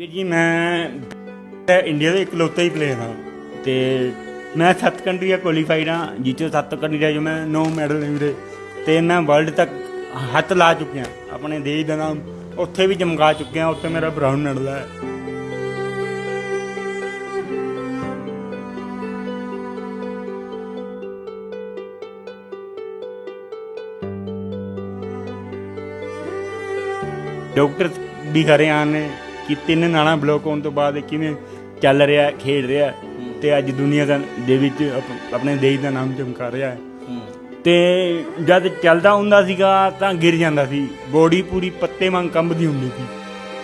ਵੀਰ ਜੀ ਮੈਂ ਇੰਡੀਆ ਦੇ ਇਕਲੌਤਾ ਹੀ ਪਲੇਅਰ ਹਾਂ ਤੇ ਮੈਂ ਸੱਤ ਕੰਟਰੀਆਂ ਕੁਆਲੀਫਾਈਡ ਹਾਂ ਜਿੱਚੋਂ ਸੱਤ ਕੰਟਰੀਆਂ ਜੋ ਮੈਂ 9 ਮੈਡਲ ਮਿਲੇ ਵੀਰੇ ਤੇ ਮੈਂ ਵਰਲਡ ਤੱਕ ਹੱਥ ਲਾ ਚੁੱਕਿਆ। ਆਪਣੇ ਦੇਸ਼ ਦਾ ਨਾਮ ਉੱਥੇ ਵੀ ਚਮਕਾ ਚੁੱਕਿਆ, ਉੱਥੇ ਮੇਰਾ ਬ੍ਰਾਊਨ ਮੈਡਲ ਹੈ। ਡਾਕਟਰ ਵੀ ਹਰਿਆਣ ਨੇ ਕਿ ਤਿੰਨ ਨਾਲਾਂ ਬਲੌਕ ਹੋਣ ਤੋਂ ਬਾਅਦ ਇਹ ਕਿਵੇਂ ਚੱਲ ਰਿਹਾ ਖੇਡ ਰਿਹਾ ਤੇ ਅੱਜ ਦੁਨੀਆ ਦਾ ਦੇ ਵਿੱਚ ਆਪ- ਆਪਣੇ ਦੇਸ਼ ਦਾ ਨਾਮ ਚਮਕਾ ਰਿਹਾ ਹੈ। ਤੇ ਜਦ ਚੱਲਦਾ ਹੁੰਦਾ ਸੀਗਾ ਤਾਂ ਗਿਰ ਜਾਂਦਾ ਸੀ। ਬੋਡੀ ਪੂਰੀ ਪੱਤੇ ਵਾਂਗ ਕੰਬਦੀ ਹੁੰਦੀ ਸੀ।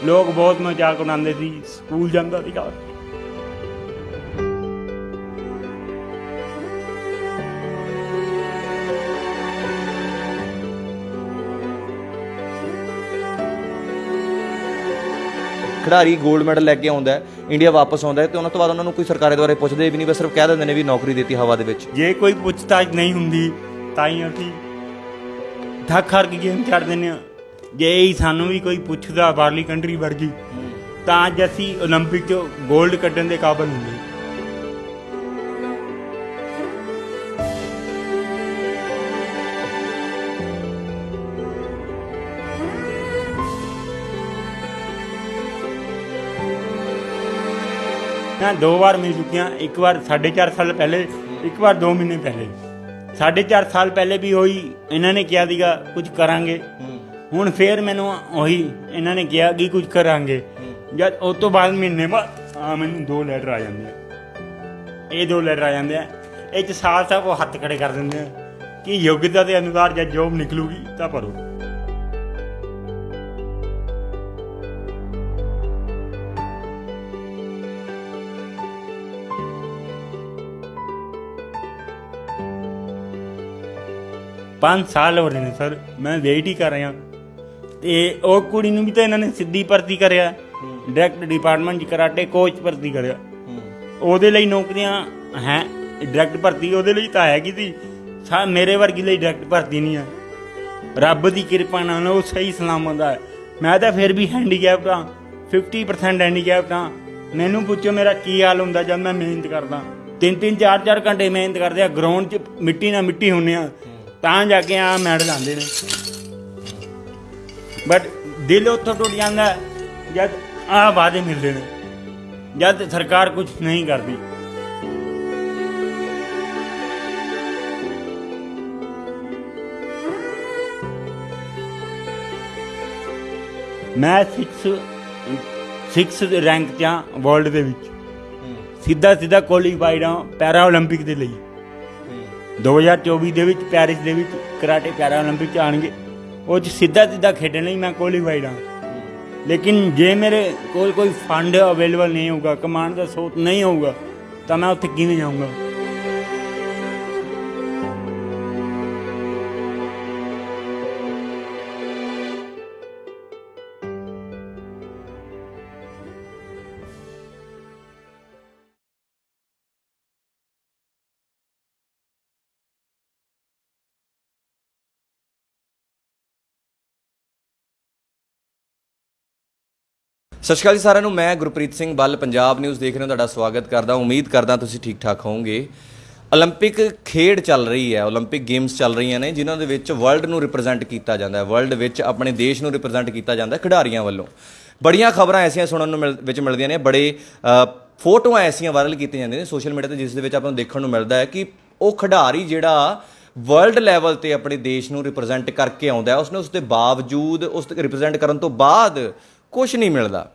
ਲੋਕ ਬਹੁਤ ਮਜ਼ਾਕ ਉਡਾਉਂਦੇ ਸੀ। ਸਕੂਲ ਜਾਂਦਾ ਸੀਗਾ। ਖਿਡਾਰੀ 골ਡ ਮੈਡਲ ਲੈ ਕੇ ਆਉਂਦਾ ਇੰਡੀਆ ਵਾਪਸ ਆਉਂਦਾ ਤੇ ਉਹਨਾਂ ਤੋਂ ਬਾਅਦ ਉਹਨਾਂ ਨੂੰ ਕੋਈ ਸਰਕਾਰੇ ਦੁਆਰੇ ਪੁੱਛਦੇ ਵੀ ਨਹੀਂ, ਬਸ ਸਿਰਫ ਕਹਿ ਦਿੰਦੇ ਨੇ ਵੀ ਨੌਕਰੀ ਦਿੱਤੀ ਹਵਾ ਦੇ ਵਿੱਚ। ਜੇ ਕੋਈ ਪੁੱਛਤਾਛ ਨਹੀਂ ਹੁੰਦੀ, ਤਾਂ ਹੀ ਅਸੀਂ ਧੱਕ ਹਰ ਕੇ ਗੇਮ ਛੱਡ ਦਿੰਦੇ ਆ ਜੇ ਹੀ ਸਾਨੂੰ ਵੀ ਕੋਈ ਪੁੱਛਦਾ, ਬਾਹਰਲੀ ਕੰਟਰੀ ਵਰਗੀ, ਤਾਂ ਅੱਜ ਅਸੀਂ 올림픽 'ਚ 골ਡ ਕੱਢਣ ਦੇ ਕਾਬਲ ਹੁੰਦੇ ਮੈਂ ਦੋ ਵਾਰ ਮਿਲ ਚੁੱਕੀਆਂ, ਇੱਕ ਵਾਰ 4.5 ਸਾਲ ਪਹਿਲੇ, ਇੱਕ ਵਾਰ 2 ਮਹੀਨੇ ਪਹਿਲੇ। 4.5 ਸਾਲ ਪਹਿਲੇ ਵੀ ਹੋਈ, ਇਹਨਾਂ ਨੇ ਕਿਹਾ ਸੀਗਾ, ਕੁਝ ਕਰਾਂਗੇ। ਹੁਣ ਫੇਰ ਮੈਨੂੰ ਉਹੀ ਇਹਨਾਂ ਨੇ ਕਿਹਾ ਕਿ ਕੁਝ ਕਰਾਂਗੇ। ਜਦ ਉਸ ਤੋਂ ਬਾਅਦ ਮਹੀਨੇ ਬਾਅਦ ਆ ਮੈਨੂੰ ਦੋ ਲੈਟਰ ਆ ਜਾਂਦੇ ਆ। ਇਹ ਦੋ ਲੈਟਰ ਆ ਜਾਂਦੇ ਆ। ਇਹ ਚ ਸਾਲ ਸਾਹਿਬ ਉਹ ਹੱਥ ਖੜੇ ਕਰ ਦਿੰਦੇ ਆ ਕਿ ਯੋਗਤਾ ਦੇ ਅਨੁਸਾਰ ਜਦ ਜੋਬ ਨਿਕਲੂਗੀ ਤਾਂ ਭਰੋ। ਪੰਜ ਸਾਲ ਹੋ ਰਹੇ ਨੇ ਸਰ ਮੈਂ ਵੇਟ ਹੀ ਕਰ ਰਿਹਾ। ਤੇ ਉਹ ਕੁੜੀ ਨੂੰ ਵੀ ਤਾਂ ਇਹਨਾਂ ਨੇ ਸਿੱਧੀ ਭਰਤੀ ਕਰਿਆ। ਡਾਇਰੈਕਟ ਡਿਪਾਰਟਮੈਂਟ 'ਚ ਕਰਾਟੇ ਕੋਚ ਭਰਤੀ ਕਰਿਆ। ਉਹਦੇ ਲਈ ਨੌਕਰੀਆਂ ਹੈ ਡਾਇਰੈਕਟ ਭਰਤੀ ਉਹਦੇ ਲਈ ਤਾਂ ਹੈਗੀ ਸੀ? ਸਾ ਮੇਰੇ ਵਰਗੀ ਲਈ ਡਾਇਰੈਕਟ ਭਰਤੀ ਨਹੀਂ ਆ। ਰੱਬ ਦੀ ਕਿਰਪਾ ਨਾਲ ਉਹ ਸਹੀ ਸਲਾਮਤ ਹੈ ਮੈਂ ਤਾਂ ਫਿਰ ਵੀ ਹੈਂਡੀਕੈਪਟ ਹਾਂ 50% ਹੈਂਡੀਕੈਪਟ ਹਾਂ ਮੈਨੂੰ ਪੁੱਛੋ ਮੇਰਾ ਕੀ ਹਾਲ ਹੁੰਦਾ ਜਦ ਮੈਂ ਮਿਹਨਤ ਕਰਦਾ। ਤਿੰਨ ਤਿੰਨ ਚਾਰ ਚਾਰ ਘੰਟੇ ਮਿਹਨਤ ਕਰਦੇ ਆ। ਗਰਾਊਂਡ 'ਚ ਮਿੱਟੀ ਨਾਲ ਮਿੱਟੀ ਹੁੰਨੇ ਆ। ਤਾਂ ਜਾ ਕੇ ਆ ਮੈਡਲ ਆਉਂਦੇ ਨੇ ਬਟ ਦਿਲ ਉੱਥੋਂ ਟੁੱਟ ਜਾਂਦਾ ਹੈ ਜਦ ਆ ਵਾਅਦੇ ਮਿਲਦੇ ਨੇ ਜਦ ਸਰਕਾਰ ਕੁਝ ਨਹੀਂ ਕਰਦੀ ਮੈਂ 6 6 ਰੈਂਕ 'ਚ ਹਾਂ ਵਰਲਡ ਦੇ ਵਿੱਚ ਸਿੱਧਾ ਸਿੱਧਾ ਕੁਆਲੀਫਾਈਡ ਹਾਂ ਪੈਰਾ 올림픽 ਦੇ ਲਈ 2024 ਦੇ ਵਿੱਚ ਪੈਰਿਸ ਦੇ ਵਿੱਚ ਕਰਾਟੇ ਪੈਰਾ 올림픽 ਚ ਆਣਗੇ ਉਹ ਚ ਸਿੱਧਾ ਸਿੱਧਾ ਖੇਡਣ ਲਈ ਮੈਂ ਕੁਆਲੀਫਾਈਡ ਹਾਂ ਲੇਕਿਨ ਜੇ ਮੇਰੇ ਕੋਲ ਕੋਈ ਫੰਡ ਅਵੇਲੇਬਲ ਨਹੀਂ ਹੋਊਗਾ ਕਮਾਂਡ ਦਾ ਸੋਤ ਨਹੀਂ ਹੋਊਗਾ ਤਾਂ ਮੈਂ ਉੱਥੇ ਕਿਵੇਂ ਜਾਊਂਗਾ ਸਤਿ ਸ਼੍ਰੀ ਅਕਾਲ ਜੀ ਸਾਰਿਆਂ ਨੂੰ ਮੈਂ ਗੁਰਪ੍ਰੀਤ ਸਿੰਘ ਬੱਲ ਪੰਜਾਬ ਨਿਊਜ਼ ਦੇਖ ਰਹੇ ਹੋ ਤੁਹਾਡਾ ਸਵਾਗਤ ਕਰਦਾ ਉਮੀਦ ਕਰਦਾ ਤੁਸੀਂ ਠੀਕ ਠਾਕ ਹੋਵੋਗੇ 올림픽 ਖੇਡ ਚੱਲ ਰਹੀ ਹੈ 올림픽 ਗੇਮਸ ਚੱਲ ਰਹੀਆਂ ਨੇ ਜਿਨ੍ਹਾਂ ਦੇ ਵਿੱਚ ਵਰਲਡ ਨੂੰ ਰਿਪਰੈਜ਼ੈਂਟ ਕੀਤਾ ਜਾਂਦਾ ਹੈ ਵਰਲਡ ਵਿੱਚ ਆਪਣੇ ਦੇਸ਼ ਨੂੰ ਰਿਪਰੈਜ਼ੈਂਟ ਕੀਤਾ ਜਾਂਦਾ ਹੈ ਖਿਡਾਰੀਆਂ ਵੱਲੋਂ ਬੜੀਆਂ ਖਬਰਾਂ ਐਸੀਆਂ ਸੁਣਨ ਨੂੰ ਮਿਲ- ਵਿੱਚ ਮਿਲਦੀਆਂ ਨੇ ਬੜੇ ਅ, ਫੋਟੋਆਂ ਐਸੀਆਂ ਵਾਇਰਲ ਕੀਤੀਆਂ ਜਾਂਦੀਆਂ ਨੇ ਸੋਸ਼ਲ ਮੀਡੀਆ ਤੇ ਜਿਸ ਦੇ ਵਿੱਚ ਆਪਾਂ ਨੂੰ ਦੇਖਣ ਨੂੰ ਮਿਲਦਾ ਹੈ ਕਿ ਉਹ ਖਿਡਾਰੀ ਜਿਹੜਾ ਵਰਲਡ ਲੈਵਲ ਤੇ ਆਪਣੇ ਦੇਸ਼ ਨੂੰ ਰਿਪਰੈਜ਼ੈਂਟ ਕਰਕੇ ਆਉਂਦਾ ਹੈ ਉਸਨੇ ਉਸ ਦੇ ਬਾਵਜੂਦ ਉਸ ਤੇ ਰਿਪਰੈਜ਼ੈਂਟ ਕਰਨ ਤੋਂ ਬਾਅਦ ਕੁਝ ਨਹੀਂ ਮਿਲਦਾ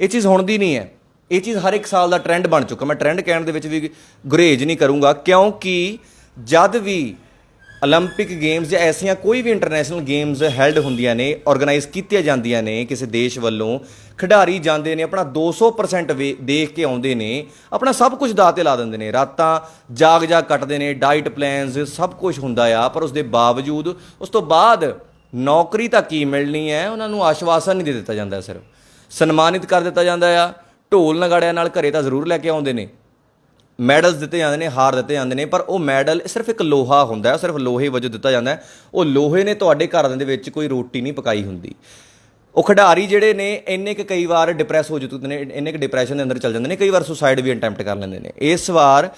ਇਹ ਚੀਜ਼ ਹੁਣ ਦੀ ਨਹੀਂ ਹੈ ਇਹ ਚੀਜ਼ ਹਰ ਇੱਕ ਸਾਲ ਦਾ ਟ੍ਰੈਂਡ ਬਣ ਚੁੱਕਾ ਮੈਂ ਟ੍ਰੈਂਡ ਕਹਿਣ ਦੇ ਵਿੱਚ ਵੀ ਗੁਰੇਜ ਨਹੀਂ ਕਰੂੰਗਾ ਕਿਉਂਕਿ ਜਦ ਵੀ 올림픽 ਗੇਮਸ ਜਾਂ ਐਸੀਆਂ ਕੋਈ ਵੀ ਇੰਟਰਨੈਸ਼ਨਲ ਗੇਮਸ ਹੈਲਡ ਹੁੰਦੀਆਂ ਨੇ ਆਰਗੇਨਾਈਜ਼ ਕੀਤੀਆਂ ਜਾਂਦੀਆਂ ਨੇ ਕਿਸੇ ਦੇਸ਼ ਵੱਲੋਂ ਖਿਡਾਰੀ ਜਾਂਦੇ ਨੇ ਆਪਣਾ 200% ਵੇ- ਦੇਖ ਕੇ ਆਉਂਦੇ ਨੇ ਆਪਣਾ ਸਭ ਕੁਝ ਦਾਅ ਤੇ ਲਾ ਦਿੰਦੇ ਨੇ ਰਾਤਾਂ ਜਾਗ ਜਾਗ ਕੱਟਦੇ ਨੇ ਡਾਈਟ ਪਲਾਨਸ ਸਭ ਕੁਝ ਹੁੰਦਾ ਆ ਪਰ ਉਸ ਦੇ ਬਾਵਜੂਦ ਉਸ ਤੋਂ ਬਾਅਦ ਨੌਕਰੀ ਤਾਂ ਕੀ ਮਿਲਣੀ ਹੈ ਉਹਨਾਂ ਨੂੰ ਆਸ਼ਵਾਸਨ ਨਹੀਂ ਦੇ ਦਿੱਤਾ ਜਾਂਦਾ ਸਿਰਫ ਸਨਮਾਨਿਤ ਕਰ ਦਿੱਤਾ ਜਾਂਦਾ ਆ। ਢੋਲ ਨਗਾੜਿਆਂ ਨਾਲ ਘਰੇ ਤਾਂ ਜ਼ਰੂਰ ਲੈ ਕੇ ਆਉਂਦੇ ਨੇ। ਮੈਡਲਸ ਦਿੱਤੇ ਜਾਂਦੇ ਨੇ, ਹਾਰ ਦਿੱਤੇ ਜਾਂਦੇ ਨੇ, ਪਰ ਉਹ ਮੈਡਲ ਸਿਰਫ ਇੱਕ ਲੋਹਾ ਹੁੰਦਾ ਹੈ, ਸਿਰਫ ਲੋਹੇ ਵਜੋਂ ਦਿੱਤਾ ਜਾਂਦਾ ਹੈ। ਉਹ ਲੋਹੇ ਨੇ ਤੁਹਾਡੇ ਘਰ ਦੇ ਵਿੱਚ ਕੋਈ ਰੋਟੀ ਨਹੀਂ ਪਕਾਈ ਹੁੰਦੀ। ਉਹ ਖਿਡਾਰੀ ਜਿਹੜੇ ਨੇ, ਇੰਨੇ ਕੁ ਕਈ ਵਾਰ ਡਿਪਰੈਸ ਹੋ ਜਾਂਦੇ ਨੇ, ਇੰਨੇ ਕੁ ਡਿਪਰੈਸ਼ਨ ਦੇ ਅੰਦਰ ਚਲ ਜਾਂਦੇ ਨੇ, ਕਈ ਵਾਰ ਸੁਸਾਈਡ ਵੀ ਅਟੈਂਪਟ ਕਰ ਲੈਂਦੇ ਨੇ। ਇਸ ਵਾਰ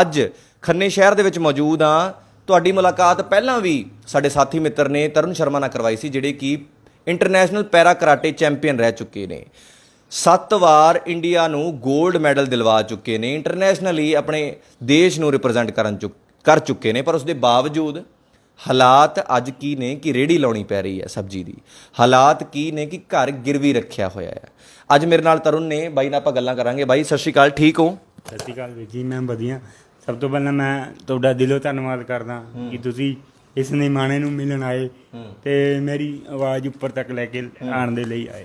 ਅੱਜ ਖੰਨੇ ਸ਼ਹਿਰ ਦੇ ਵਿੱਚ ਮੌਜੂਦ ਆ ਤੁਹਾਡੀ ਮੁਲਾਕਾਤ ਪਹਿਲਾਂ ਵੀ ਸਾਡੇ ਸਾਥੀ ਮਿੱਤਰ ਨੇ, ਤਰੁਣ ਸ਼ਰਮਾ ਨਾਲ ਕਰਵਾਈ ਸੀ, ਜਿਹੜੇ ਕਿ ਇੰਟਰਨੈਸ਼ਨਲ ਪੈਰਾ ਕਰਾਟੇ ਚੈਂਪੀਅਨ ਰਹਿ ਚੁੱਕੇ ਨੇ। ਸੱਤ ਵਾਰ ਇੰਡੀਆ ਨੂੰ 골ਡ ਮੈਡਲ ਦਿਲਵਾ ਚੁੱਕੇ ਨੇ। ਇੰਟਰਨੈਸ਼ਨਲੀ ਆਪਣੇ ਦੇਸ਼ ਨੂੰ ਰਿਪਰੈਜ਼ੈਂਟ ਕਰਨ ਕਰ ਚੁੱਕੇ ਨੇ। ਪਰ ਉਸ ਦੇ ਬਾਵਜੂਦ ਹਾਲਾਤ ਅੱਜ ਕੀ ਨੇ ਕਿ ਰੇੜੀ ਲਾਉਣੀ ਪੈ ਰਹੀ ਹੈ ਸਬਜ਼ੀ ਦੀ। ਹਾਲਾਤ ਕੀ ਨੇ ਕਿ ਘਰ ਗਿਰਵੀ ਰੱਖਿਆ ਹੋਇਆ ਹੈ। ਅੱਜ ਮੇਰੇ ਨਾਲ ਤਰੁਣ ਨੇ। ਬਾਈ ਨਾਲ ਆਪਾਂ ਗੱਲਾਂ ਕਰਾਂਗੇ। ਬਾਈ ਸਤਿ ਸ਼੍ਰੀ ਅਕਾਲ। ਠੀਕ ਹੋ? ਸਤਿ ਸ਼੍ਰੀ ਅਕਾਲ ਜੀ। ਮੈਂ ਵਧੀਆ। ਸਭ ਤੋਂ ਪਹਿਲਾਂ ਮੈਂ ਤੁਹਾਡਾ ਦਿਲੋਂ ਧੰਨਵਾਦ ਕਰਦਾ ਕਿ ਤੁਸੀਂ ਇਸ ਨਿਮਾਣੇ ਨੂੰ ਮਿਲਣ ਆਏ ਤੇ ਮੇਰੀ ਆਵਾਜ਼ ਉੱਪਰ ਤੱਕ ਲੈ ਕੇ ਆਉਣ ਦੇ ਲਈ ਆਏ।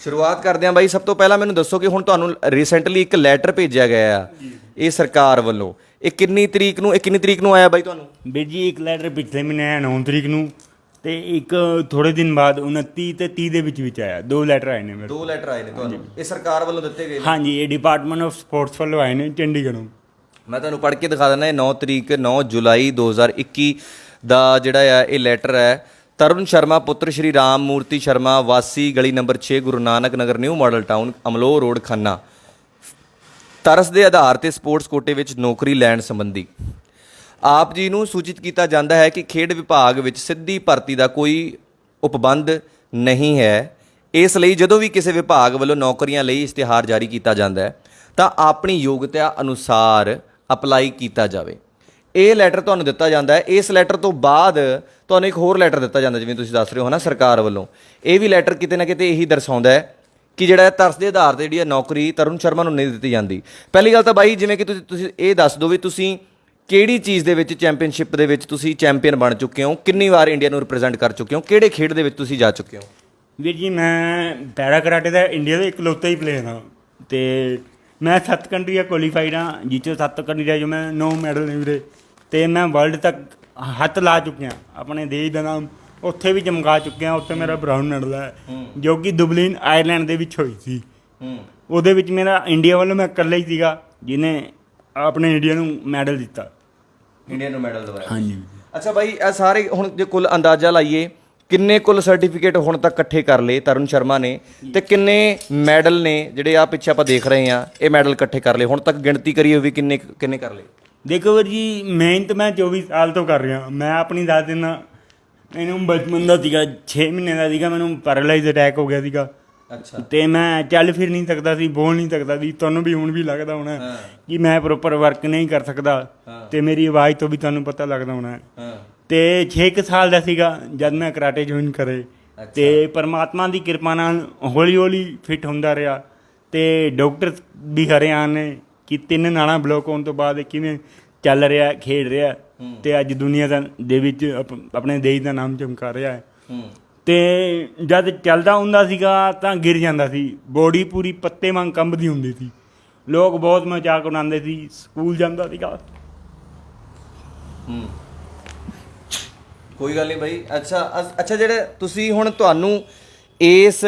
ਸ਼ੁਰੂਆਤ ਕਰਦੇ ਹਾਂ ਬਾਈ ਸਭ ਤੋਂ ਪਹਿਲਾਂ ਮੈਨੂੰ ਦੱਸੋ ਕਿ ਹੁਣ ਤੁਹਾਨੂੰ ਰੀਸੈਂਟਲੀ ਇੱਕ ਲੈਟਰ ਭੇਜਿਆ ਗਿਆ ਆ ਇਹ ਸਰਕਾਰ ਵੱਲੋਂ। ਇਹ ਕਿੰਨੀ ਤਰੀਕ ਨੂੰ ਇਹ ਕਿੰਨੀ ਤਰੀਕ ਨੂੰ ਆਇਆ ਬਾਈ ਤੁਹਾਨੂੰ? ਵੀਰ ਜੀ ਇੱਕ ਲੈਟਰ ਪਿਛਲੇ ਮਹੀਨੇ ਆਇਆ 9 ਤਰੀਕ ਨੂੰ ਤੇ ਇੱਕ ਥੋੜੇ ਦਿਨ ਬਾਅਦ 29 ਤੇ 30 ਦੇ ਵਿੱਚ ਵਿੱਚ ਆਇਆ। ਦੋ ਲੈਟਰ ਆਏ ਨੇ ਮੇਰੇ ਦੋ ਲੈਟਰ ਆਏ ਨੇ ਤੁਹਾਨੂੰ। ਇਹ ਸਰਕਾਰ ਵੱਲੋਂ ਦਿੱਤੇ ਗਏ ਨੇ? ਹਾਂਜੀ ਇਹ ਡਿਪਾਰਟਮੈਂਟ ਆਫ ਸਪੋਰਟਸ ਵੱਲੋਂ ਆਏ ਨੇ ਚੰਡੀਗੜ੍ਹੋਂ। ਮੈਂ ਤੁਹਾਨੂੰ ਪੜ੍ਹ ਕੇ ਦਿਖਾ ਦਿੰਦਾ ਇਹ 9 ਤਰੀਕ 9 ਜੁਲਾਈ 2021 ਦਾ ਜਿਹੜਾ ਆ, ਇਹ ਲੈਟਰ ਹੈ, ਤਰੁਣ ਸ਼ਰਮਾ, ਪੁੱਤਰ ਸ਼੍ਰੀ ਰਾਮ ਮੂਰਤੀ ਸ਼ਰਮਾ, ਵਾਸੀ ਗਲੀ number 6 Guru Nanak Nagar, new model town Amloh road, Khanna. ਤਰਸ ਦੇ ਆਧਾਰ ਤੇ ਸਪੋਰਟਸ ਕੋਟੇ ਵਿੱਚ ਨੌਕਰੀ ਲੈਣ ਸੰਬੰਧੀ। ਆਪ ਜੀ ਨੂੰ ਸੂਚਿਤ ਕੀਤਾ ਜਾਂਦਾ ਹੈ ਕਿ ਖੇਡ ਵਿਭਾਗ ਵਿੱਚ ਸਿੱਧੀ ਭਰਤੀ ਦਾ ਕੋਈ ਉਪਬੰਧ ਨਹੀਂ ਹੈ। ਇਸ ਲਈ ਜਦੋਂ ਵੀ ਕਿਸੇ ਵਿਭਾਗ ਵੱਲੋਂ ਨੌਕਰੀਆਂ ਲਈ ਇਸ਼ਤਿਹਾਰ ਜਾਰੀ ਕੀਤਾ ਜਾਂਦਾ ਹੈ, ਤਾਂ ਆਪਣੀ ਯੋਗਤਾ ਅਨੁਸਾਰ ਅਪਲਾਈ ਕੀਤਾ ਜਾਵੇ। ਇਹ ਲੈਟਰ ਤੁਹਾਨੂੰ ਦਿੱਤਾ ਜਾਂਦਾ ਹੈ। ਇਸ ਲੈਟਰ ਤੋਂ ਬਾਅਦ ਤੁਹਾਨੂੰ ਇੱਕ ਹੋਰ ਲੈਟਰ ਦਿੱਤਾ ਜਾਂਦਾ, ਜਿਵੇਂ ਤੁਸੀਂ ਦੱਸ ਰਹੇ ਹੋ ਨਾ ਸਰਕਾਰ ਵੱਲੋਂ। ਇਹ ਵੀ ਲੈਟਰ ਕਿਤੇ ਨਾ ਕਿਤੇ ਇਹੀ ਦਰਸਾਉਂਦਾ ਹੈ ਕਿ ਜਿਹੜਾ ਤਰਸ ਦੇ ਆਧਾਰ ਤੇ ਜਿਹੜੀ ਇਹ ਨੌਕਰੀ ਤਰੁਣ ਸ਼ਰਮਾ ਨੂੰ ਨਹੀਂ ਦਿੱਤੀ ਜਾਂਦੀ। ਪਹਿਲੀ ਗੱਲ ਤਾਂ ਬਾਈ, ਜਿਵੇਂ ਕਿ ਤੁਸੀਂ ਤੁਸੀਂ ਇਹ ਦੱਸ ਦਿਓ ਵੀ ਤੁਸੀਂ ਕਿਹੜੀ ਚੀਜ਼ ਦੇ ਵਿੱਚ ਚੈਂਪੀਅਨਸ਼ਿਪ ਦੇ ਵਿੱਚ ਤੁਸੀਂ ਚੈਂਪੀਅਨ ਬਣ ਚੁੱਕੇ ਹੋ, ਕਿੰਨੀ ਵਾਰ ਇੰਡੀਆ ਨੂੰ ਰਿਪਰੈਜ਼ੈਂਟ ਕਰ ਚੁੱਕੇ ਹੋ, ਕਿਹੜੇ ਖੇਡ ਦੇ ਵਿੱਚ ਤੁਸੀਂ ਜਾ ਚੁੱਕੇ ਹੋ? ਵੀਰ ਜੀ, ਮੈਂ ਪੈਰਾ ਕਰਾਟੇ ਦਾ ਇੰਡੀਆ ਦਾ ਇਕਲੌਤਾ ਹੀ ਪਲੇਅਰ ਹਾਂ ਤੇ ਮੈਂ ਸੱਤ ਕੰਟਰੀਆਂ ਕੁਆਲੀਫਾਈਡ ਹਾਂ ਜਿਸ 'ਚੋਂ ਸੱਤ ਕੰਟਰੀਆਂ ਜੋ ਮੈਂ 9 ਮੈਡਲ ਨੇ ਵੀਰੇ। ਤੇ ਮੈਂ ਵਰਲਡ ਤੱਕ ਹੱਥ ਲਾ ਚੁੱਕਿਆ। ਆਪਣੇ ਦੇਸ਼ ਦਾ ਨਾਮ ਉੱਥੇ ਵੀ ਚਮਕਾ ਚੁੱਕਿਆ ਉੱਥੇ ਮੇਰਾ ਬ੍ਰਾਊਨ ਮੈਡਲ ਹੈ ਜੋ ਕਿ ਦੁਬਲਿਨ ਆਇਰਲੈਂਡ ਦੇ ਵਿੱਚ ਹੋਈ ਸੀ। ਉਹਦੇ ਵਿੱਚ ਮੇਰਾ ਇੰਡੀਆ ਵੱਲੋਂ ਮੈਂ ਇਕੱਲਾ ਹੀ ਸੀਗਾ ਜਿਹਨੇ ਆਪਣੇ ਇੰਡੀਆ ਨੂੰ ਮੈਡਲ ਦਿੱਤਾ। ਇੰਡੀਆ ਨੂੰ ਮੈਡਲ ਦਵਾਇਆ। ਹਾਂਜੀ। ਅੱਛਾ ਬਾਈ ਇਹ ਸਾਰੇ ਹੁਣ ਜੇ ਕੁੱਲ ਅੰਦਾਜ਼ਾ ਲਾਈਏ ਕਿੰਨੇ ਕੁੱਲ ਸਰਟੀਫਿਕੇਟ ਹੁਣ ਤੱਕ ਇਕੱਠੇ ਕਰ ਲਏ ਤਰੁਣ ਸ਼ਰਮਾ ਨੇ? ਤੇ ਕਿੰਨੇ ਮੈਡਲ ਨੇ ਜਿਹੜੇ ਆ ਪਿੱਛੇ ਆਪਾਂ ਦੇਖ ਰਹੇ ਆ ਇਹ ਮੈਡਲ ਇਕੱਠੇ ਕਰ ਲਏ? ਹੁਣ ਤੱਕ ਗਿਣਤੀ ਕਰੀਏ ਵੀ ਕਿੰਨੇ ਕਿੰਨੇ ਕਰ ਲਏ? ਦੇਖੋ ਵੀਰ ਜੀ ਮਿਹਨਤ ਮੈਂ 24 ਸਾਲ ਤੋਂ ਕਰ ਰਿਹਾ। ਮੈਂ ਆਪਣੀ ਦਿੰਦਾ ਮੈਨੂੰ ਬਚਪਨ ਦਾ ਸੀਗਾ 6 ਮਹੀਨੇ ਦਾ ਸੀਗਾ ਮੈਨੂੰ ਪੈਰਾਲਾਈਜ਼ ਅਟੈਕ ਹੋ ਗਿਆ ਸੀਗਾ। ਅੱਛਾ। ਤੇ ਮੈਂ ਚੱਲ ਫਿਰ ਨਹੀਂ ਸਕਦਾ ਸੀ ਬੋਲ ਨਹੀਂ ਸਕਦਾ ਸੀ। ਤੁਹਾਨੂੰ ਵੀ ਹੁਣ ਵੀ ਲੱਗਦਾ ਹੋਣਾ ਕਿ ਮੈਂ ਪ੍ਰੋਪਰ ਵਰਕ ਨਹੀਂ ਕਰ ਸਕਦਾ। ਤੇ ਮੇਰੀ ਆਵਾਜ਼ ਤੋਂ ਵੀ ਤੁਹਾਨੂੰ ਪਤਾ ਲੱਗਦਾ ਹੋਣਾ। ਤੇ 6 ਕੁ ਸਾਲ ਦਾ ਸੀਗਾ ਜਦ ਮੈਂ ਕਰਾਟੇ ਜੁਆਇਨ ਕਰੇ। ਤੇ ਪਰਮਾਤਮਾ ਦੀ ਕਿਰਪਾ ਨਾਲ ਹੌਲੀ ਹੌਲੀ ਫਿੱਟ ਹੁੰਦਾ ਰਿਹਾ। ਤੇ ਡਾਕਟਰ ਵੀ ਹਰਿਆਣ ਕਿ ਤਿੰਨ ਨਾੜਾਂ ਬਲੌਕ ਹੋਣ ਤੋਂ ਬਾਅਦ ਕਿਵੇਂ ਚੱਲ ਰਿਹਾ ਖੇਡ ਰਿਹਾ ਤੇ ਅੱਜ ਦੁਨੀਆ ਦਾ ਦੇ ਵਿੱਚ ਆਪ- ਆਪਣੇ ਦੇਸ਼ ਦਾ ਨਾਮ ਚਮਕਾ ਰਿਹਾ ਹੈ। ਤੇ ਜਦ ਚੱਲਦਾ ਹੁੰਦਾ ਸੀਗਾ ਤਾਂ ਗਿਰ ਜਾਂਦਾ ਸੀ। ਬੋਡੀ ਪੂਰੀ ਪੱਤੇ ਵਾਂਗ ਕੰਬਦੀ ਹੁੰਦੀ ਸੀ। ਲੋਕ ਬਹੁਤ ਮਜ਼ਾਕ ਉਡਾਉਂਦੇ ਸੀ। ਸਕੂਲ ਜਾਂਦਾ ਸੀਗਾ। ਹੂੰ। ਕੋਈ ਗੱਲ ਨਹੀਂ ਬਾਈ। ਅੱਛਾ ਅੱਛਾ ਜਿਹੜੇ ਤੁਸੀਂ ਹੁਣ ਤੁਹਾਨੂੰ ਇਸ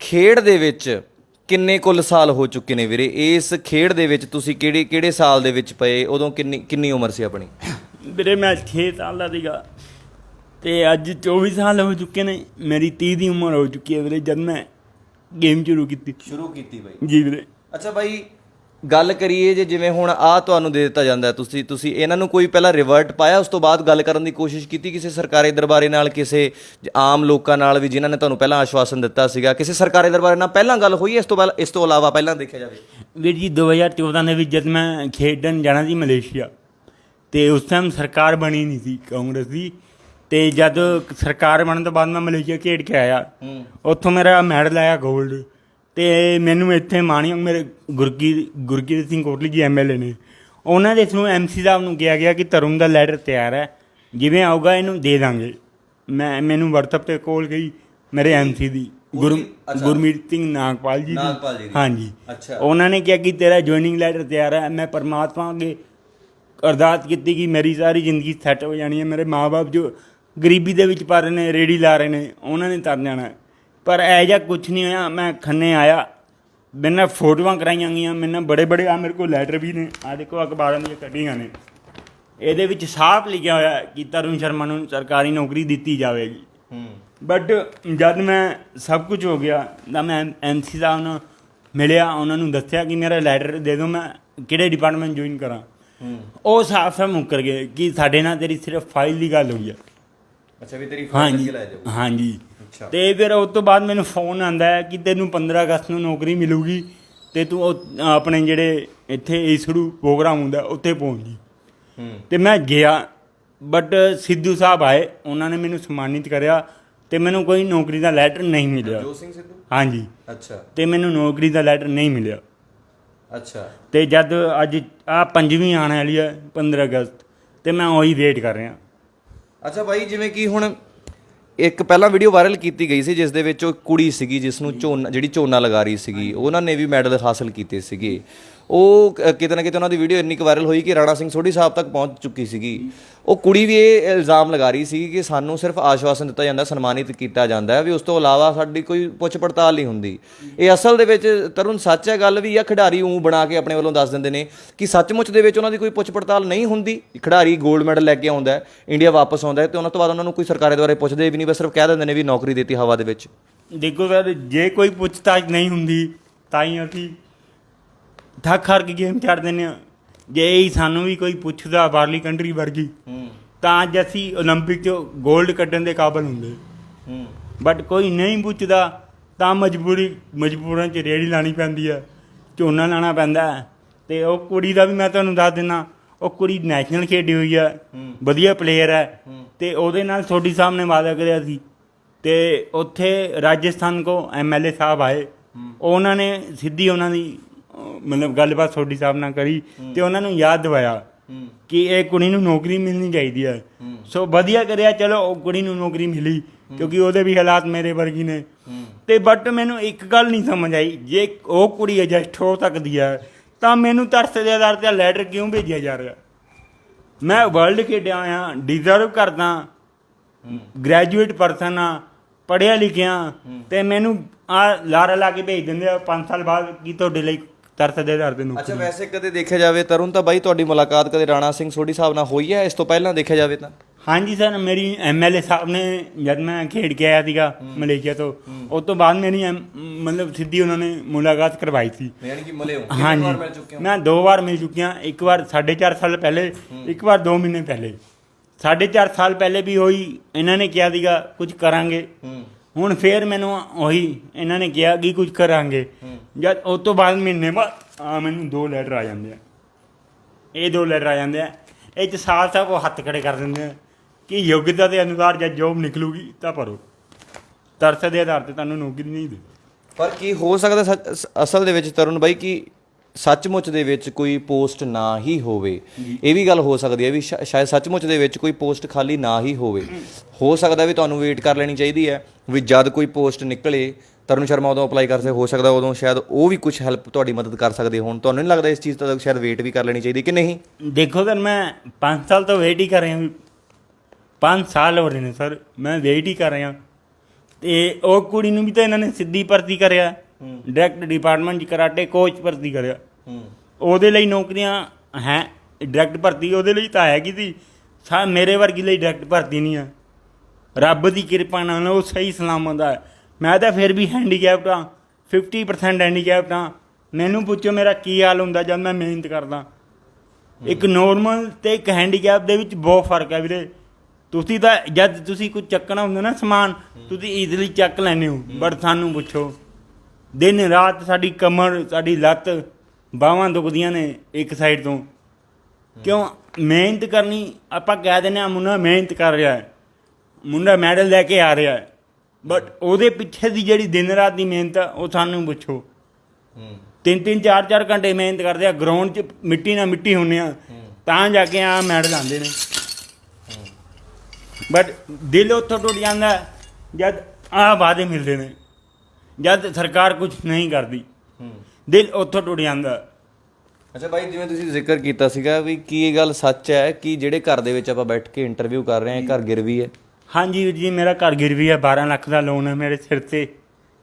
ਖੇਡ ਦੇ ਵਿੱਚ ਕਿੰਨੇ ਕੁੱਲ ਸਾਲ ਹੋ ਚੁੱਕੇ ਨੇ ਵੀਰੇ? ਇਸ ਖੇਡ ਦੇ ਵਿੱਚ ਤੁਸੀਂ ਕਿਹੜੇ ਕਿਹੜੇ ਸਾਲ ਦੇ ਵਿੱਚ ਪਏ? ਉਦੋਂ ਕਿੰਨੀ ਕਿੰਨੀ ਉਮਰ ਸੀ ਆਪਣੀ? ਵੀਰੇ ਮੈਂ 6 ਸਾਲ ਦਾ ਸੀਗਾ ਤੇ ਅੱਜ 24 ਸਾਲ ਹੋ ਚੁੱਕੇ ਨੇ। ਮੇਰੀ 30 ਦੀ ਉਮਰ ਹੋ ਚੁੱਕੀ ਹੈ ਵੀਰੇ ਜਦ ਮੈਂ ਗੇਮ ਸ਼ੁਰੂ ਕੀਤੀ। ਸ਼ੁਰੂ ਕੀਤੀ ਬਾਈ। ਜੀ ਵੀਰੇ। ਅੱਛਾ ਬਾਈ ਗੱਲ ਕਰੀਏ ਜੇ ਜਿਵੇਂ ਹੁਣ ਆ ਤੁਹਾਨੂੰ ਦੇ ਦਿੱਤਾ ਜਾਂਦਾ ਤੁਸੀਂ ਤੁਸੀਂ ਇਹਨਾਂ ਨੂੰ ਕੋਈ ਪਹਿਲਾਂ ਰਿਵਰਟ ਪਾਇਆ ਉਸ ਤੋਂ ਬਾਅਦ ਗੱਲ ਕਰਨ ਦੀ ਕੋਸ਼ਿਸ਼ ਕੀਤੀ ਕਿਸੇ ਸਰਕਾਰੀ ਦਰਬਾਰੇ ਨਾਲ ਕਿਸੇ ਆਮ ਲੋਕਾਂ ਨਾਲ ਵੀ ਜਿਨ੍ਹਾਂ ਨੇ ਤੁਹਾਨੂੰ ਪਹਿਲਾਂ ਆਸ਼ਵਾਸਨ ਦਿੱਤਾ ਸੀਗਾ? ਕਿਸੇ ਸਰਕਾਰੀ ਦਰਬਾਰੇ ਨਾਲ ਪਹਿਲਾਂ ਗੱਲ ਹੋਈ ਇਸ ਤੋਂ ਪਹਿਲਾਂ ਇਸ ਤੋਂ ਇਲਾਵਾ ਪਹਿਲਾਂ ਦੇਖਿਆ ਜਾਵੇ? ਵੀਰ ਜੀ 2014 ਦੇ ਵਿੱਚ ਜਦ ਮੈਂ ਖੇਡਣ ਜਾਣਾ ਸੀ ਮਲੇਸ਼ੀਆ ਤੇ ਉਸ ਟਾਈਮ ਸਰਕਾਰ ਬਣੀ ਨਹੀਂ ਸੀ ਕਾਂਗਰਸ ਦੀ ਤੇ ਜਦ ਸਰਕਾਰ ਬਣਨ ਤੋਂ ਬਾਅਦ ਮੈਂ ਮਲੇਸ਼ੀਆ ਖੇਡ ਕੇ ਆਇਆ ਉੱਥੋਂ ਮੇਰਾ ਮੈਡਲ ਆਇਆ 골ਡ ਤੇ ਮੈਨੂੰ ਇੱਥੇ ਮਾਣਯੋਗ ਮੇਰੇ ਗੁਰਗੀ ਗੁਰਗੀਤ ਸਿੰਘ ਕੋਟਲੀ ਜੀ ਐਮਐਲਏ ਨੇ ਉਹਨਾਂ ਦੇ ਥਰੂ ਐਮਸੀ ਸਾਹਿਬ ਨੂੰ ਕਿਹਾ ਗਿਆ ਕਿ ਤਰੁਣ ਦਾ ਲੈਟਰ ਤਿਆਰ ਹੈ ਜਿਵੇਂ ਆਊਗਾ ਇਹਨੂੰ ਦੇ ਦਾਂਗੇ ਮੈਂ ਮੈਨੂੰ WhatsApp ਤੇ ਕਾਲ ਗਈ ਮੇਰੇ ਐਮਸੀ ਦੀ ਗੁਰ ਗੁਰਮੀਤ ਸਿੰਘ ਨਾਗਪਾਲ ਜੀ ਦੀ। ਹਾਂਜੀ ਅੱਛਾ। ਉਹਨਾਂ ਨੇ ਕਿਹਾ ਕਿ ਤੇਰਾ ਜੁਆਇਨਿੰਗ ਲੈਟਰ ਤਿਆਰ ਹੈ ਮੈਂ ਪਰਮਾਤਮਾ ਅੱਗੇ ਅਰਦਾਸ ਕੀਤੀ ਕਿ ਮੇਰੀ ਸਾਰੀ ਜ਼ਿੰਦਗੀ ਸੈੱਟ ਹੋ ਜਾਣੀ ਹੈ ਮੇਰੇ ਮਾਪੇ ਜੋ ਗਰੀਬੀ ਦੇ ਵਿੱਚ ਪਰ ਰਹੇ ਨੇ ਰੇੜੀ ਲਾ ਰਹੇ ਨੇ ਉਹਨਾਂ ਨੇ ਤਰ ਜਾਣਾ। ਪਰ ਐ ਜਿਹਾ ਕੁਝ ਨਹੀਂ ਹੋਇਆ ਮੈਂ ਖੰਨੇ ਆਇਆ। ਮੈਨੇ ਫੋਟੋਆਂ ਕਰਾਈਆਂ ਗਈਆਂ ਮੈਨੇ ਬੜੇ ਬੜੇ ਆ ਮੇਰੇ ਕੋਲ ਲੈਟਰ ਵੀ ਨੇ। ਆ ਦੇਖੋ ਅਖਬਾਰਾਂ ਦੀਆਂ ਕੱਢੀਆਂ ਨੇ। ਇਹਦੇ ਵਿੱਚ ਸਾਫ਼ ਲਿਖਿਆ ਹੋਇਆ ਹੈ ਕਿ ਤਰੁਣ ਸ਼ਰਮਾ ਨੂੰ ਸਰਕਾਰੀ ਨੌਕਰੀ ਦਿੱਤੀ ਜਾਵੇਗੀ। ਹੂੰ। ਬਟ ਜਦ ਮੈਂ ਸਭ ਕੁਝ ਹੋ ਗਿਆ ਤਾਂ ਮੈਂ ਐਮਸੀ ਸਾਹਿਬ ਨੂੰ ਮਿਲਿਆ ਉਹਨਾਂ ਨੂੰ ਦੱਸਿਆ ਕਿ ਮੇਰਾ ਲੈਟਰ ਦੇ ਦਿਓ ਮੈਂ ਕਿਹੜੇ ਡਿਪਾਰਟਮੈਂਟ ਜੁਆਇਨ ਕਰਾਂ। ਹੂੰ। ਉਹ ਸਾਫ਼ ਸਾਫ਼ ਮੁੱਕਰ ਗਏ ਕਿ ਸਾਡੇ ਨਾਲ ਤੇਰੀ ਸਿਰਫ ਫਾਈਲ ਦੀ ਗੱਲ ਹੋਈ ਹੈ। ਅੱਛਾ ਵੀ ਤੇਰੀ ਫਾਈਲ ਹਾਂਜੀ ਅੱਗੇ ਲੈ ਜਾਓ। ਹਾਂਜੀ। ਤੇ ਫਿਰ ਉਸ ਤੋਂ ਬਾਅਦ ਮੈਨੂੰ ਫੋਨ ਆਂਦਾ ਹੈ ਕਿ ਤੈਨੂੰ 15 ਅਗਸਤ ਨੂੰ ਨੌਕਰੀ ਮਿਲੂਗੀ ਤੇ ਤੂੰ ਆਪਣੇ ਜਿਹੜੇ ਇੱਥੇ ਈਸੜੂ ਪ੍ਰੋਗਰਾਮ ਹੁੰਦਾ ਉੱਥੇ ਪਹੁੰਚ ਜੀ। ਹੂੰ। ਤੇ ਮੈਂ ਗਿਆ ਬਟ ਸਿੱਧੂ ਸਾਹਿਬ ਆਏ ਉਹਨਾਂ ਨੇ ਮੈਨੂੰ ਸਨਮਾਨਿਤ ਕਰਿਆ ਤੇ ਮੈਨੂੰ ਕੋਈ ਨੌਕਰੀ ਦਾ ਲੈਟਰ ਨਹੀਂ ਮਿਲਿਆ। ਜੋ ਸਿੰਘ ਸਿੱਧੂ? ਹਾਂਜੀ। ਅੱਛਾ। ਤੇ ਮੈਨੂੰ ਨੌਕਰੀ ਦਾ ਲੈਟਰ ਨਹੀਂ ਮਿਲਿਆ। ਅੱਛਾ। ਤੇ ਜਦ ਅੱਜ ਆ ਪੰਜਵੀਂ ਆਉਣ ਵਾਲੀ ਹੈ 15 ਅਗਸਤ ਤੇ ਮੈਂ ਉਹੀ ਵੇਟ ਕਰ ਰਿਹਾ। ਅੱਛਾ ਬਾਈ ਜਿਵੇਂ ਕਿ ਹੁਣ ਇੱਕ ਪਹਿਲਾਂ ਵੀਡੀਓ ਵਾਇਰਲ ਕੀਤੀ ਗਈ ਸੀ ਜਿਸ ਦੇ ਵਿੱਚ ਉਹ ਕੁੜੀ ਸੀਗੀ ਜਿਸ ਨੂੰ ਝੋਨਾ ਜਿਹੜੀ ਝੋਨਾ ਲਗਾ ਰਹੀ ਸੀਗੀ ਉਹਨਾਂ ਨੇ ਵੀ ਮੈਡਲ ਹਾਸਲ ਕੀਤੇ ਸੀਗੇ। ਉਹ ਕਿਤੇ ਨਾ ਕਿਤੇ ਉਹਨਾਂ ਦੀ ਵੀਡੀਓ ਇੰਨੀ ਕੁ ਵਾਇਰਲ ਹੋਈ ਕਿ ਰਾਣਾ ਸਿੰਘ ਸੋਢੀ ਸਾਹਿਬ ਤੱਕ ਪਹੁੰਚ ਚੁੱਕੀ ਸੀਗੀ। ਉਹ ਕੁੜੀ ਵੀ ਇਹ ਇਲਜ਼ਾਮ ਲਗਾ ਰਹੀ ਸੀ ਕਿ ਸਾਨੂੰ ਸਿਰਫ ਆਸ਼ਵਾਸਨ ਦਿੱਤਾ ਜਾਂਦਾ, ਸਨਮਾਨਿਤ ਕੀਤਾ ਜਾਂਦਾ ਹੈ ਵੀ ਉਸ ਤੋਂ ਇਲਾਵਾ ਸਾਡੀ ਕੋਈ ਪੁੱਛ ਪੜਤਾਲ ਨਹੀਂ ਹੁੰਦੀ। ਇਹ ਅਸਲ ਦੇ ਵਿੱਚ ਤਰੁਣ ਸੱਚ ਹੈ, ਗੱਲ ਵੀ ਜਾਂ ਖਿਡਾਰੀ ਉਂ ਬਣਾ ਕੇ ਆਪਣੇ ਵੱਲੋਂ ਦੱਸ ਦਿੰਦੇ ਨੇ ਕਿ ਸੱਚਮੁੱਚ ਦੇ ਵਿੱਚ ਉਹਨਾਂ ਦੀ ਕੋਈ ਪੁੱਛ ਪੜਤਾਲ ਨਹੀਂ ਹੁੰਦੀ। ਖਿਡਾਰੀ 골ਡ ਮੈਡਲ ਲੈ ਕੇ ਆਉਂਦਾ ਇੰਡੀਆ ਵਾਪਸ ਆਉਂਦਾ ਹੈ ਤੇ ਉਹਨਾਂ ਤੋਂ ਬਾਅਦ ਉਹਨਾਂ ਨੂੰ ਕੋਈ ਸਰਕਾਰੇ ਦੁਆਰੇ ਪੁੱਛਦੇ ਵੀ ਨਹੀਂ, ਬਸ ਸਿਰਫ ਕਹਿ ਦਿੰਦੇ ਨੇ ਵੀ ਨੌਕਰੀ ਦਿੱਤੀ ਹਵਾ ਦੇ ਵਿੱਚ। ਦੇਖੋ ਸਰ, ਜੇ ਕੋਈ ਪੁੱਛਤਾਛ ਨਹੀਂ ਹੁੰਦੀ, ਤਾਂ ਹੀ ਅਸੀਂ ਥੱਕ ਹਾਰ ਕੇ ਗੇਮ ਛੱਡ ਦਿੰਦੇ ਆ ਜੇ ਹੀ ਸਾਨੂੰ ਵੀ ਕੋਈ ਪੁੱਛਦਾ ਬਾਹਰਲੀ ਕੰਟਰੀ ਵਰਗੀ ਤਾਂ ਅੱਜ ਅਸੀਂ 올림픽 'ਚ 골ਡ ਕੱਢਣ ਦੇ ਕਾਬਲ ਹੁੰਦੇ। ਬਟ ਕੋਈ ਨਹੀਂ ਪੁੱਛਦਾ ਤਾਂ ਮਜਬੂਰੀ ਮਜਬੂਰਾਂ 'ਚ ਰੇੜੀ ਲਾਣੀ ਪੈਂਦੀ ਆ ਝੋਨਾ ਲਾਣਾ ਪੈਂਦਾ ਤੇ ਉਹ ਕੁੜੀ ਦਾ ਵੀ ਮੈਂ ਤੁਹਾਨੂੰ ਦੱਸ ਦਿੰਨਾ ਉਹ ਕੁੜੀ ਨੈਸ਼ਨਲ ਖੇਡੀ ਹੋਈ ਆ ਵਧੀਆ ਪਲੇਅਰ ਹੈ। ਤੇ ਉਹਦੇ ਨਾਲ ਤੁਹਾਡੀ ਸਾਹਮਣੇ ਵਾਅਦਾ ਕਰਿਆ ਸੀ। ਤੇ ਉੱਥੇ ਰਾਜਸਥਾਨ ਕੋ ਐਮਐਲਏ ਸਾਹਿਬ ਆਏ। ਉਹਨਾਂ ਨੇ ਸਿੱਧੀ ਉਹਨਾਂ ਦੀ ਮਤਲਬ ਗੱਲਬਾਤ ਤੁਹਾਡੀ ਸਾਹਿਬ ਨਾਲ ਕਰੀ ਤੇ ਉਹਨਾਂ ਨੂੰ ਯਾਦ ਦਿਵਾਇਆ ਕਿ ਇਹ ਕੁੜੀ ਨੂੰ ਨੌਕਰੀ ਮਿਲਣੀ ਚਾਹੀਦੀ ਹੈ। ਸੋ ਵਧੀਆ ਕਰਿਆ ਚਲੋ ਉਹ ਕੁੜੀ ਨੂੰ ਨੌਕਰੀ ਮਿਲੀ ਕਿਉਂਕਿ ਉਹਦੇ ਵੀ ਹਾਲਾਤ ਮੇਰੇ ਵਰਗੀ ਨੇ। ਤੇ ਬਟ ਮੈਨੂੰ ਇੱਕ ਗੱਲ ਨਹੀਂ ਸਮਝ ਆਈ ਜੇ ਉਹ ਕੁੜੀ ਐਡਜਸਟ ਹੋ ਸਕਦੀ ਹੈ ਤਾਂ ਮੈਨੂੰ ਤਰਸ ਦੇ ਆਧਾਰ ਤੇ ਲੈਟਰ ਕਿਉਂ ਭੇਜਿਆ ਜਾ ਰਿਹਾ? ਮੈਂ ਵਰਲਡ ਖੇਡਿਆ ਆ ਡਿਜ਼ਰਵ ਕਰਦਾ ਗ੍ਰੈਜੂਏਟ ਪਰਸਨ ਆ ਪੜਿਆ ਲਿਖਿਆ ਤੇ ਮੈਨੂੰ ਆ ਲਾਰਾ ਲਾ ਕੇ ਭੇਜ ਦਿੰਦੇ ਆ 5 ਸਾਲ ਬਾਅਦ ਕੀ ਤੁਹਾਡੇ ਲਈ ਤਰਸ ਦੇ ਆਧਾਰ ਤੇ ਅੱਛਾ ਵੈਸੇ ਕਦੇ ਦੇਖਿਆ ਜਾਵੇ ਤਰੁਣ ਤਾਂ ਬਾਈ ਤੁਹਾਡੀ ਮੁਲਾਕਾਤ ਕਦੇ ਰਾਣਾ ਸਿੰਘ ਸੋਢੀ ਸਾਹਿਬ ਨਾਲ ਹੋਈ ਹੈ? ਇਸ ਤੋਂ ਪਹਿਲਾਂ ਦੇਖਿਆ ਜਾਵੇ ਤਾਂ। ਹਾਂਜੀ ਸਰ ਮੇਰੀ ਐਮਐਲਏ ਸਾਹਿਬ ਨੇ ਜਦ ਮੈਂ ਖੇਡ ਕੇ ਆਇਆ ਸੀਗਾ ਮਲੇਸ਼ੀਆ ਤੋਂ ਉਸ ਤੋਂ ਬਾਅਦ ਮੇਰੀ ਐਮ- ਮਤਲਬ ਸਿੱਧੀ ਉਹਨਾਂ ਨੇ ਮੁਲਾਕਾਤ ਕਰਵਾਈ ਸੀ। ਯਾਨੀ ਕਿ ਮਲੇ ਹੋ? ਹਾਂਜੀ ਮੈਂ ਦੋ ਵਾਰ ਮਿਲ ਚੁੱਕਿਆ ਇੱਕ ਵਾਰ 4.5 ਸਾਲ ਪਹਿਲੇ ਇੱਕ ਵਾਰ 2 ਮਹੀਨੇ ਪਹਿਲੇ। 4.5 ਸਾਲ ਪਹਿਲੇ ਵੀ ਹੋਈ ਇਹਨਾਂ ਨੇ ਕਿਹਾ ਸੀਗਾ ਕੁਝ ਕਰਾਂਗੇ। ਹੂੰ। ਹੁਣ ਫੇਰ ਮੈਨੂੰ ਉਹੀ ਇਹਨਾਂ ਨੇ ਕਿਹਾ ਕਿ ਕੁਝ ਕਰਾਂਗੇ। ਜਦ ਉਸ ਤੋਂ ਬਾਅਦ ਮਹੀਨੇ ਬਾਅਦ ਆ ਮੈਨੂੰ ਦੋ ਲੈਟਰ ਆ ਜਾਂਦੇ ਆ। ਇਹ ਦੋ ਲੈਟਰ ਆ ਜਾਂਦੇ ਆ। ਇਹ ਚ ਸਾਲ ਸਾਹਿਬ ਉਹ ਹੱਥ ਖੜੇ ਕਰ ਦਿੰਦੇ ਆ ਕਿ ਯੋਗਤਾ ਦੇ ਅਨੁਸਾਰ ਜਦ ਜੋਬ ਨਿਕਲੂਗੀ ਤਾਂ ਭਰੋ। ਤਰਸ ਦੇ ਆਧਾਰ ਤੇ ਤੁਹਾਨੂੰ ਨੌਕਰੀ ਨਹੀਂ ਦੇ। ਪਰ ਕੀ ਹੋ ਸਕਦਾ ਅਸਲ ਦੇ ਵਿੱਚ ਤਰੁਣ ਬਾਈ ਕਿ ਸੱਚਮੁੱਚ ਦੇ ਵਿੱਚ ਕੋਈ ਪੋਸਟ ਨਾ ਹੀ ਹੋਵੇ। ਇਹ ਵੀ ਗੱਲ ਹੋ ਸਕਦੀ ਹੈ ਵੀ ਸ਼ਾਇਦ ਸੱਚਮੁੱਚ ਦੇ ਵਿੱਚ ਕੋਈ ਪੋਸਟ ਖਾਲੀ ਨਾ ਹੀ ਹੋਵੇ। ਹੋ ਸਕਦਾ ਵੀ ਤੁਹਾਨੂੰ ਵੇਟ ਕਰ ਲੈਣੀ ਚਾਹੀਦੀ ਹੈ ਵੀ ਜਦ ਕੋਈ ਪੋਸਟ ਨਿਕਲੇ ਤਰੁਣ ਸ਼ਰਮਾ ਉਦੋਂ ਅਪਲਾਈ ਕਰ ਸਕਦੇ ਹੋ ਸਕਦਾ ਉਦੋਂ ਸ਼ਾਇਦ ਉਹ ਵੀ ਕੁਝ ਹੈਲਪ ਤੁਹਾਡੀ ਮਦਦ ਕਰ ਸਕਦੇ ਹੋਣ। ਤੁਹਾਨੂੰ ਨਹੀਂ ਲੱਗਦਾ ਇਸ ਚੀਜ਼ ਤੱਕ ਸ਼ਾਇਦ ਵੇਟ ਵੀ ਕਰ ਲੈਣੀ ਚਾਹੀਦੀ ਕਿ ਨਹੀਂ? ਦੇਖੋ ਸਰ ਮੈਂ 5 ਸਾਲ ਤੋਂ ਵੇਟ ਹੀ ਕਰ ਰਿਹਾ 5 ਸਾਲ ਹੋ ਰਹੇ ਨੇ ਸਰ ਮੈਂ ਵੇਟ ਹੀ ਕਰ ਰਿਹਾ ਤੇ ਉਹ ਕੁੜੀ ਨੂੰ ਵੀ ਤਾਂ ਇਹਨਾਂ ਨੇ ਸਿੱਧੀ ਭਰਤੀ ਕਰਿਆ। ਡਾਇਰੈਕਟ ਡਿਪਾਰਟਮੈਂਟ 'ਚ ਕਰਾਟੇ ਕੋਚ ਭਰਤੀ ਕਰਿਆ। ਹੂੰ ਉਹਦੇ ਲਈ ਨੌਕਰੀਆਂ ਹੈ ਡਾਇਰੈਕਟ ਭਰਤੀ ਉਹਦੇ ਲਈ ਤਾਂ ਹੈਗੀ ਸੀ। ਸਾ ਮੇਰੇ ਵਰਗੀ ਲਈ ਡਾਇਰੈਕਟ ਭਰਤੀ ਨਹੀਂ ਆ। ਰੱਬ ਦੀ ਕਿਰਪਾ ਨਾਲ ਉਹ ਸਹੀ ਸਲਾਮਤ ਆ। ਮੈਂ ਤਾਂ ਫਿਰ ਵੀ ਹੈਂਡੀਕੈਪਟ ਆ। 50% ਹੈਂਡੀਕੈਪਟ ਆ। ਮੈਨੂੰ ਪੁੱਛੋ ਮੇਰਾ ਕੀ ਹਾਲ ਹੁੰਦਾ ਜਦ ਮੈਂ ਮਿਹਨਤ ਕਰਦਾ। ਇੱਕ ਨੋਰਮਲ ਤੇ ਇੱਕ ਹੈਂਡੀਕੈਪ ਦੇ ਵਿੱਚ ਬਹੁਤ ਫ਼ਰਕ ਹੈ ਵੀਰੇ। ਤੁਸੀਂ ਤਾਂ ਜਦ ਤੁਸੀਂ ਕੁਝ ਚੱਕਣਾ ਹੁੰਦਾ ਨਾ ਸਮਾਨ ਤੁਸੀਂ ਈਜ਼ੀਲੀ ਚੱਕ ਲੈਂਦੇ ਹੋ। ਬਟ ਸਾਨੂੰ ਪੁੱਛੋ। ਦਿਨ ਰਾਤ ਸਾਡੀ ਕਮਰ ਸਾਡੀ ਲੱਤ ਬਾਹਾਂ ਦੁਖਦੀਆਂ ਨੇ ਇੱਕ ਸਾਈਡ ਤੋਂ। ਕਿਉਂ? ਮਿਹਨਤ ਕਰਨੀ ਆਪਾਂ ਕਹਿ ਦਿੰਦੇ ਆ ਮੁੰਡਾ ਮਿਹਨਤ ਕਰ ਰਿਹਾ ਹੈ। ਮੁੰਡਾ ਮੈਡਲ ਲੈ ਕੇ ਆ ਰਿਹਾ ਹੈ। ਬਟ ਉਹਦੇ ਪਿੱਛੇ ਦੀ ਜਿਹੜੀ ਦਿਨ ਰਾਤ ਦੀ ਮਿਹਨਤ ਆ ਉਹ ਸਾਨੂੰ ਪੁੱਛੋ। ਤਿੰਨ ਤਿੰਨ ਚਾਰ ਚਾਰ ਘੰਟੇ ਮਿਹਨਤ ਕਰਦੇ ਆ ਗਰਾਊਂਡ 'ਚ ਮਿੱਟੀ ਨਾਲ ਮਿੱਟੀ ਹੁੰਨੇ ਆ। ਤਾਂ ਜਾ ਕੇ ਆ ਮੈਡਲ ਆਉਂਦੇ ਨੇ। ਬਟ ਦਿਲ ਉੱਥੋਂ ਟੁੱਟ ਜਾਂਦਾ ਜਦ ਆ ਵਾਅਦੇ ਮਿਲਦੇ ਨੇ। ਜਦ ਸਰਕਾਰ ਕੁਝ ਨਹੀਂ ਕਰਦੀ। ਹੂੰ। ਦਿਲ ਉੱਥੋਂ ਟੁੱਟ ਜਾਂਦਾ। ਅੱਛਾ ਭਾਈ ਜਿਵੇਂ ਤੁਸੀਂ ਜ਼ਿਕਰ ਕੀਤਾ ਸੀਗਾ ਵੀ ਕੀ ਇਹ ਗੱਲ ਸੱਚ ਹੈ ਕਿ ਜਿਹੜੇ ਘਰ ਦੇ ਵਿੱਚ ਆਪਾਂ ਬੈਠ ਕੇ ਇੰਟਰਵਿਊ ਕਰ ਰਹੇ ਹਾਂ ਘਰ ਗਿਰਵੀ ਹੈ? ਹਾਂਜੀ ਵੀਰ ਜੀ ਮੇਰਾ ਘਰ ਗਿਰਵੀ ਹੈ 12 ਲੱਖ ਦਾ ਲੋਨ ਹੈ ਮੇਰੇ ਸਿਰ ਤੇ।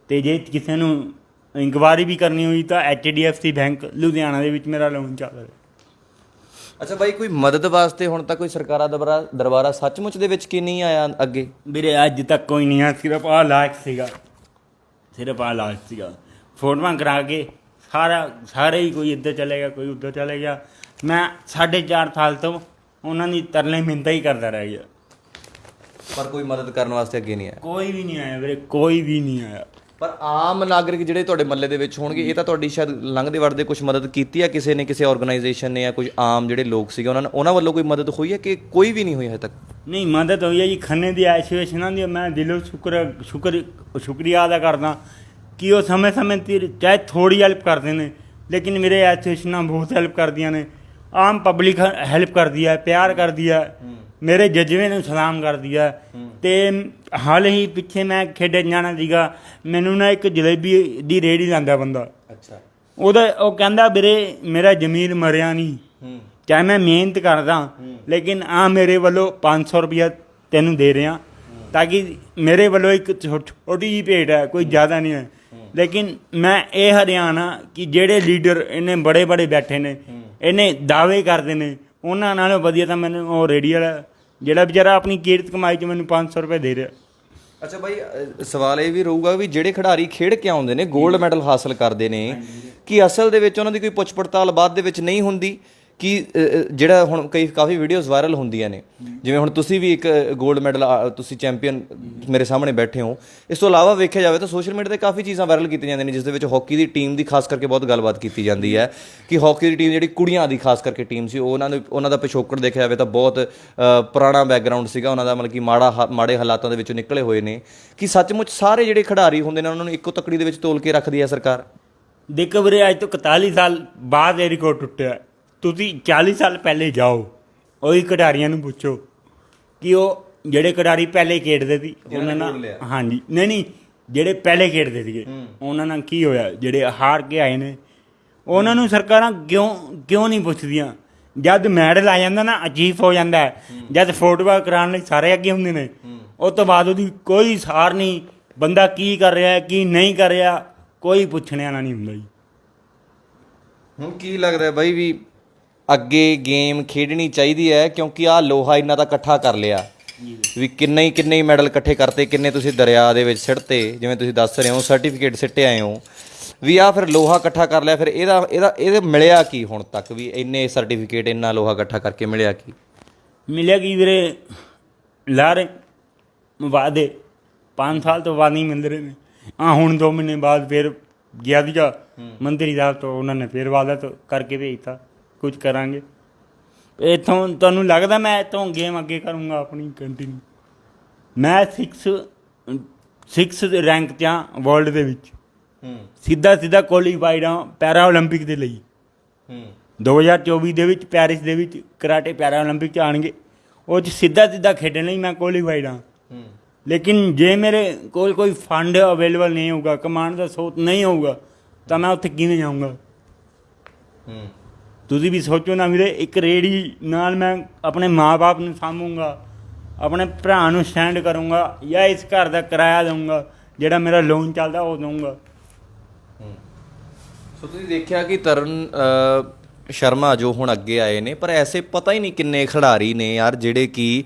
ਤੇ ਜੇ ਕਿਸੇ ਨੂੰ ਇਨਕੁਆਰੀ ਵੀ ਕਰਨੀ ਹੋਈ ਤਾਂ HDFC ਬੈਂਕ ਲੁਧਿਆਣਾ ਦੇ ਵਿੱਚ ਮੇਰਾ ਲੋਨ ਚੱਲ ਰਿਹਾ। ਅੱਛਾ ਬਾਈ ਕੋਈ ਮਦਦ ਵਾਸਤੇ ਹੁਣ ਤੱਕ ਕੋਈ ਸਰਕਾਰਾਂ ਦਰਬਾਰਾ ਦਰਬਾਰਾ ਸੱਚਮੁੱਚ ਦੇ ਵਿੱਚ ਕੀ ਨਹੀਂ ਆਇਆ ਅੱਗੇ? ਵੀਰੇ ਅੱਜ ਤੱਕ ਕੋਈ ਨਹੀਂ ਆ ਸਿਰਫ ਆ ਲਾਇਕ ਸੀਗਾ। ਸਿਰਫ ਆ ਲਾਇਕ ਸੀਗਾ। ਫੋਟੋਆਂ ਕਰਾ ਕੇ ਸਾਰਾ ਸਾਰੇ ਹੀ ਕੋਈ ਇੱਧਰ ਚਲੇ ਗਿਆ ਕੋਈ ਉੱਧਰ ਚਲੇ ਗਿਆ। ਮੈਂ 4.5 ਸਾਲ ਤੋਂ ਉਹਨਾਂ ਦੀ ਤਰਲੇ ਮਿੰਤਾ ਹੀ ਕਰਦਾ ਰਹਿ ਗਿਆ। ਪਰ ਕੋਈ ਮਦਦ ਕਰਨ ਵਾਸਤੇ ਅੱਗੇ ਨਹੀਂ ਆਇਆ? ਕੋਈ ਵੀ ਨਹੀਂ ਆਇਆ ਵੀਰੇ ਕੋਈ ਵੀ ਨਹੀਂ ਆਇਆ। ਪਰ ਆਮ ਨਾਗਰਿਕ ਜਿਹੜੇ ਤੁਹਾਡੇ ਮੱਲੇ ਦੇ ਵਿੱਚ ਹੋਣਗੇ ਇਹ ਤਾਂ ਤੁਹਾਡੀ ਸ਼ਾਇਦ ਲੰਘਦੇ ਵੜਦੇ ਕੁਝ ਮਦਦ ਕੀਤੀ ਆ ਕਿਸੇ ਨੇ ਕਿਸੇ ਆਰਗੇਨਾਈਜੇਸ਼ਨ ਨੇ ਜਾਂ ਕੁਝ ਆਮ ਜਿਹੜੇ ਲੋਕ ਸੀਗੇ ਉਹਨਾਂ ਨੇ ਉਹਨਾਂ ਵੱਲੋਂ ਕੋਈ ਮਦਦ ਹੋਈ ਹੈ ਕਿ ਕੋਈ ਵੀ ਨਹੀਂ ਹੋਈ ਹਜੇ ਤੱਕ? ਨਹੀਂ ਮਦਦ ਹੋਈ ਹੈ ਜੀ ਖੰਨੇ ਦੀ ਐਸੋਸੀਏਸ਼ਨਾਂ ਦੀ ਮੈਂ ਦਿਲੋਂ ਸ਼ੁਕਰ ਸ਼ੁਕਰ ਸ਼ੁਕਰੀਆ ਅਦਾ ਕਰਦਾ। ਕਿ ਉਹ ਸਮੇਂ ਸਮੇਂ ਤੇ ਚਾਹੇ ਥੋੜੀ ਹੈਲਪ ਕਰਦੇ ਨੇ ਲੇਕਿਨ ਮੇਰੇ ਐਸੋਸੀਏਸ਼ਨਾਂ ਬਹੁਤ ਹੈਲਪ ਕਰਦੀਆਂ ਨੇ। ਆਮ ਪਬਲਿਕ ਹੈਲਪ ਕਰਦੀ ਹੈ ਪਿਆਰ ਕਰਦੀ ਹੈ। ਮੇਰੇ ਜਜ਼ਬੇ ਨੂੰ ਸਲਾਮ ਕਰਦੀ ਹੈ। ਤੇ ਹਾਲ ਹੀ ਪਿੱਛੇ ਮੈਂ ਖੇਡਣ ਜਾਣਾ ਸੀਗਾ ਮੈਨੂੰ ਨਾ ਇੱਕ ਜਲੇਬੀ ਦੀ ਰੇੜੀ ਲਾਂਦਾ ਬੰਦਾ। ਅੱਛਾ। ਉਹਦਾ ਉਹ ਕਹਿੰਦਾ ਵੀਰੇ ਮੇਰਾ ਜ਼ਮੀਰ ਮਰਿਆ ਨਹੀਂ ਚਾਹੇ ਮੈਂ ਮਿਹਨਤ ਕਰਦਾ ਲੇਕਿਨ ਆ ਮੇਰੇ ਵੱਲੋਂ 500 ਰੁਪਇਆ ਤੈਨੂੰ ਦੇ ਰਿਹਾ। ਤਾਂ ਕਿ ਮੇਰੇ ਵੱਲੋਂ ਇੱਕ ਛੋਟੀ ਜਿਹੀ ਭੇਟ ਹੈ ਕੋਈ ਜ਼ਿਆਦਾ ਨਹੀਂ ਹੈ ਲੇਕਿਨ ਮੈਂ ਇਹ ਹਰਿਆਣਾ ਕਿ ਜਿਹੜੇ ਲੀਡਰ ਇਹਨੇ ਬੜੇ ਬੜੇ ਬੈਠੇ ਨੇ ਇਹਨੇ ਦਾਅਵੇ ਕਰਦੇ ਨੇ ਉਹਨਾਂ ਨਾਲੋਂ ਵਧੀਆ ਤਾਂ ਮੈਨੂੰ ਉਹ ਰੇਡੀ ਵਾਲਾ ਜਿਹੜਾ ਵਿਚਾਰਾ ਆਪਣੀ ਕੀਰਤ ਕਮਾਈ ਚ ਮੈਨੂੰ 500 ਰੁਪਏ ਦੇ ਰਿਹਾ। ਅੱਛਾ ਅ, ਸਵਾਲ ਇਹ ਵੀ ਰਹੂਗਾ ਵੀ ਜਿਹੜੇ ਖਿਡਾਰੀ ਖੇਡ ਕੇ ਆਉਂਦੇ ਨੇ 골ਡ ਮੈਡਲ ਹਾਸਲ ਕਰਦੇ ਨੇ ਕਿ ਅਸਲ ਦੇ ਵਿੱਚ ਉਹਨਾਂ ਦੀ ਕੋਈ ਪੁੱਛ ਪੜਤਾਲ ਬਾਅਦ ਦੇ ਵਿੱਚ ਨਹੀਂ ਹੁੰਦੀ? ਕਿ ਜਿਹੜਾ ਹੁਣ ਕਈ, ਕਾਫੀ ਵੀਡੀਓਜ਼ ਵਾਇਰਲ ਹੁੰਦੀਆਂ ਨੇ। ਜਿਵੇਂ ਹੁਣ ਤੁਸੀਂ ਵੀ ਇੱਕ 골ਡ ਮੈਡਲ ਤੁਸੀਂ ਚੈਂਪੀਅਨ ਮੇਰੇ ਸਾਹਮਣੇ ਬੈਠੇ ਹੋ। ਇਸ ਤੋਂ ਇਲਾਵਾ ਵੇਖਿਆ ਜਾਵੇ ਤਾਂ ਸੋਸ਼ਲ ਮੀਡੀਆ ਤੇ ਕਾਫੀ ਚੀਜ਼ਾਂ ਵਾਇਰਲ ਕੀਤੀਆਂ ਜਾਂਦੀਆਂ ਨੇ, ਜਿਸ ਦੇ ਵਿੱਚ ਹਾਕੀ ਦੀ ਟੀਮ ਦੀ ਖਾਸ ਕਰਕੇ ਬਹੁਤ ਗੱਲਬਾਤ ਕੀਤੀ ਜਾਂਦੀ ਹੈ। ਕਿ ਹਾਕੀ ਦੀ ਟੀਮ ਜਿਹੜੀ ਕੁੜੀਆਂ ਦੀ ਖਾਸ ਕਰਕੇ ਟੀਮ ਸੀ ਉਹਨਾਂ ਦੇ, ਉਹਨਾਂ ਦਾ ਪਿਛੋਕੜ ਦੇਖਿਆ ਜਾਵੇ ਤਾਂ ਬਹੁਤ ਪੁਰਾਣਾ ਬੈਕਗ੍ਰਾਉਂਡ ਸੀਗਾ। ਉਹਨਾਂ ਦਾ ਮਤਲਬ ਕਿ ਮਾੜਾ ਹਾ- ਮਾੜੇ ਹਾਲਾਤਾਂ ਦੇ ਵਿੱਚੋਂ ਨਿਕਲੇ ਹੋਏ ਨੇ। ਕਿ ਸੱਚਮੁੱਚ ਸਾਰੇ ਜਿਹੜੇ ਖਿਡਾਰੀ ਹੁੰਦੇ ਨੇ, ਉਹਨਾਂ ਨੂੰ ਇੱਕੋ ਤਕੜੀ ਦੇ ਵਿੱਚ ਤੋਲ ਕੇ ਰੱਖਦੀ ਹੈ ਸਰਕਾਰ? ਦੇਖੋ ਵੀਰੇ, ਅੱਜ ਤੋਂ 41 ਸਾਲ ਬਾਅਦ ਇਹ ਰਿਕਾਰਡ ਟੁੱਟਿਆ। ਤੁਸੀਂ 40 ਸਾਲ ਪਹਿਲੇ ਜਾਓ ਉਹੀ ਖਿਡਾਰੀਆਂ ਨੂੰ ਪੁੱਛੋ ਕਿ ਉਹ ਜਿਹੜੇ ਖਿਡਾਰੀ ਪਹਿਲੇ ਖੇਡਦੇ ਸੀ ਉਹਨਾਂ ਨਾਲ ਹਾਂਜੀ ਨਹੀਂ ਨਹੀਂ ਜਿਹੜੇ ਪਹਿਲੇ ਖੇਡਦੇ ਸੀਗੇ ਉਹਨਾਂ ਨਾਲ ਕੀ ਹੋਇਆ ਜਿਹੜੇ ਹਾਰ ਕੇ ਆਏ ਨੇ ਉਹਨਾਂ ਨੂੰ ਸਰਕਾਰਾਂ ਕਿਉਂ ਕਿਉਂ ਨਹੀਂ ਪੁੱਛਦੀਆਂ? ਜਦ ਮੈਡਲ ਆ ਜਾਂਦਾ ਨਾ ਅਜੀਬ ਹੋ ਜਾਂਦਾ। ਜਦ ਫੋਟੋਆਂ ਕਰਾਉਣ ਲਈ ਸਾਰੇ ਅੱਗੇ ਹੁੰਦੇ ਨੇ ਉਸ ਤੋਂ ਬਾਅਦ ਉਹਦੀ ਕੋਈ ਸਾਰ ਨਹੀਂ ਬੰਦਾ ਕੀ ਕਰ ਰਿਹਾ ਹੈ, ਕੀ ਨਹੀਂ ਕਰ ਰਿਹਾ ਕੋਈ ਪੁੱਛਣ ਵਾਲਾ ਨਹੀਂ ਹੁੰਦਾ ਜੀ। ਹੁਣ ਕੀ ਲੱਗਦਾ ਬਾਈ ਵੀ ਅੱਗੇ ਗੇਮ ਖੇਡਣੀ ਚਾਹੀਦੀ ਹੈ ਕਿਉਂਕਿ ਆ ਲੋਹਾ ਇੰਨਾ ਤਾਂ ਇਕੱਠਾ ਕਰ ਲਿਆ। ਵੀ ਕਿੰਨੇ ਹੀ ਕਿੰਨੇ ਹੀ ਮੈਡਲ ਇਕੱਠੇ ਕਰਤੇ ਕਿੰਨੇ ਤੁਸੀਂ ਦਰਿਆ ਦੇ ਵਿੱਚ ਸਿੱਟਤੇ ਜਿਵੇਂ ਤੁਸੀਂ ਦੱਸ ਰਹੇ ਹੋ ਸਰਟੀਫਿਕੇਟ ਸਿੱਟੇ ਆਏ ਹੋ। ਵੀ ਆ ਫਿਰ ਲੋਹਾ ਇਕੱਠਾ ਕਰ ਲਿਆ ਫਿਰ ਇਹਦਾ ਇਹਦਾ ਇਹਦੇ ਮਿਲਿਆ ਕੀ ਹੁਣ ਤੱਕ? ਵੀ ਇੰਨੇ ਸਰਟੀਫਿਕੇਟ ਇੰਨਾ ਲੋਹਾ ਇਕੱਠਾ ਕਰਕੇ ਮਿਲਿਆ ਕੀ? ਮਿਲਿਆ ਕੀ ਵੀਰੇ? ਲਾਰੇ ਵਾਦੇ 5 ਸਾਲ ਤੋਂ ਬਾਅਦ ਨਹੀਂ ਮਿਲ ਰਹੇ ਨੇ। ਆ ਹੁਣ 2 ਮਹੀਨੇ ਬਾਅਦ ਫਿਰ ਗਿਆ ਸੀਗਾ। ਮੰਤਰੀ ਸਾਹਿਬ ਤੋਂ ਉਹਨਾਂ ਨੇ ਫਿਰ ਵਾਦਾ ਕਰਕੇ ਭੇਜਤਾ ਕੁਝ ਕਰਾਂਗੇ ਇਥੋਂ ਤੁਹਾਨੂੰ ਲੱਗਦਾ ਮੈਂ ਇਥੋਂ ਗੇਮ ਅੱਗੇ ਕਰੂੰਗਾ ਆਪਣੀ ਕੰਟੀਨਿਊ ਮੈਂ 6 6 ਰੈਂਕ 'ਚ ਆ ਵਰਲਡ ਦੇ ਵਿੱਚ ਹੂੰ ਸਿੱਧਾ ਸਿੱਧਾ ਕੁਆਲੀਫਾਈਡ ਆ ਪੈਰਾ 올림픽 ਦੇ ਲਈ ਹੂੰ 2024 ਦੇ ਵਿੱਚ ਪੈਰਿਸ ਦੇ ਵਿੱਚ ਕਰਾਟੇ ਪੈਰਾ 올림픽 ਚ ਆਣਗੇ ਉਹ ਚ ਸਿੱਧਾ ਸਿੱਧਾ ਖੇਡਣ ਲਈ ਮੈਂ ਕੁਆਲੀਫਾਈਡ ਹਾਂ ਹੂੰ ਲੇਕਿਨ ਜੇ ਮੇਰੇ ਕੋਲ ਕੋਈ ਫੰਡ ਅਵੇਲੇਬਲ ਨਹੀਂ ਹੋਊਗਾ ਕਮਾਂਡ ਦਾ ਸੋਤ ਨਹੀਂ ਹੋਊਗਾ ਤਾਂ ਮੈਂ ਉੱਥੇ ਕਿਵੇਂ ਜਾਊਂਗਾ ਹੂੰ ਤੁਸੀਂ ਵੀ ਸੋਚੋ ਨਾ ਵੀਰੇ, ਇੱਕ ਰੇੜੀ ਨਾਲ ਮੈਂ ਆਪਣੇ ਮਾਪੇ ਨੂੰ ਸਾਂਭੂੰਗਾ, ਆਪਣੇ ਭਰਾ ਨੂੰ ਸਟੈਂਡ ਕਰੂੰਗਾ, ਜਾਂ ਇਸ ਘਰ ਦਾ ਕਿਰਾਇਆ ਦਊਂਗਾ, ਜਿਹੜਾ ਮੇਰਾ ਲੋਨ ਚੱਲਦਾ ਉਹ ਦਊਂਗਾ। ਸੋ ਤੁਸੀਂ ਦੇਖਿਆ ਕਿ ਤਰਨ ਸ਼ਰਮਾ ਜੋ ਹੁਣ ਅੱਗੇ ਆਏ ਨੇ, ਪਰ ਐਸੇ ਪਤਾ ਹੀ ਨਹੀਂ ਕਿੰਨੇ ਖਿਡਾਰੀ ਨੇ ਯਾਰ ਜਿਹੜੇ ਕਿ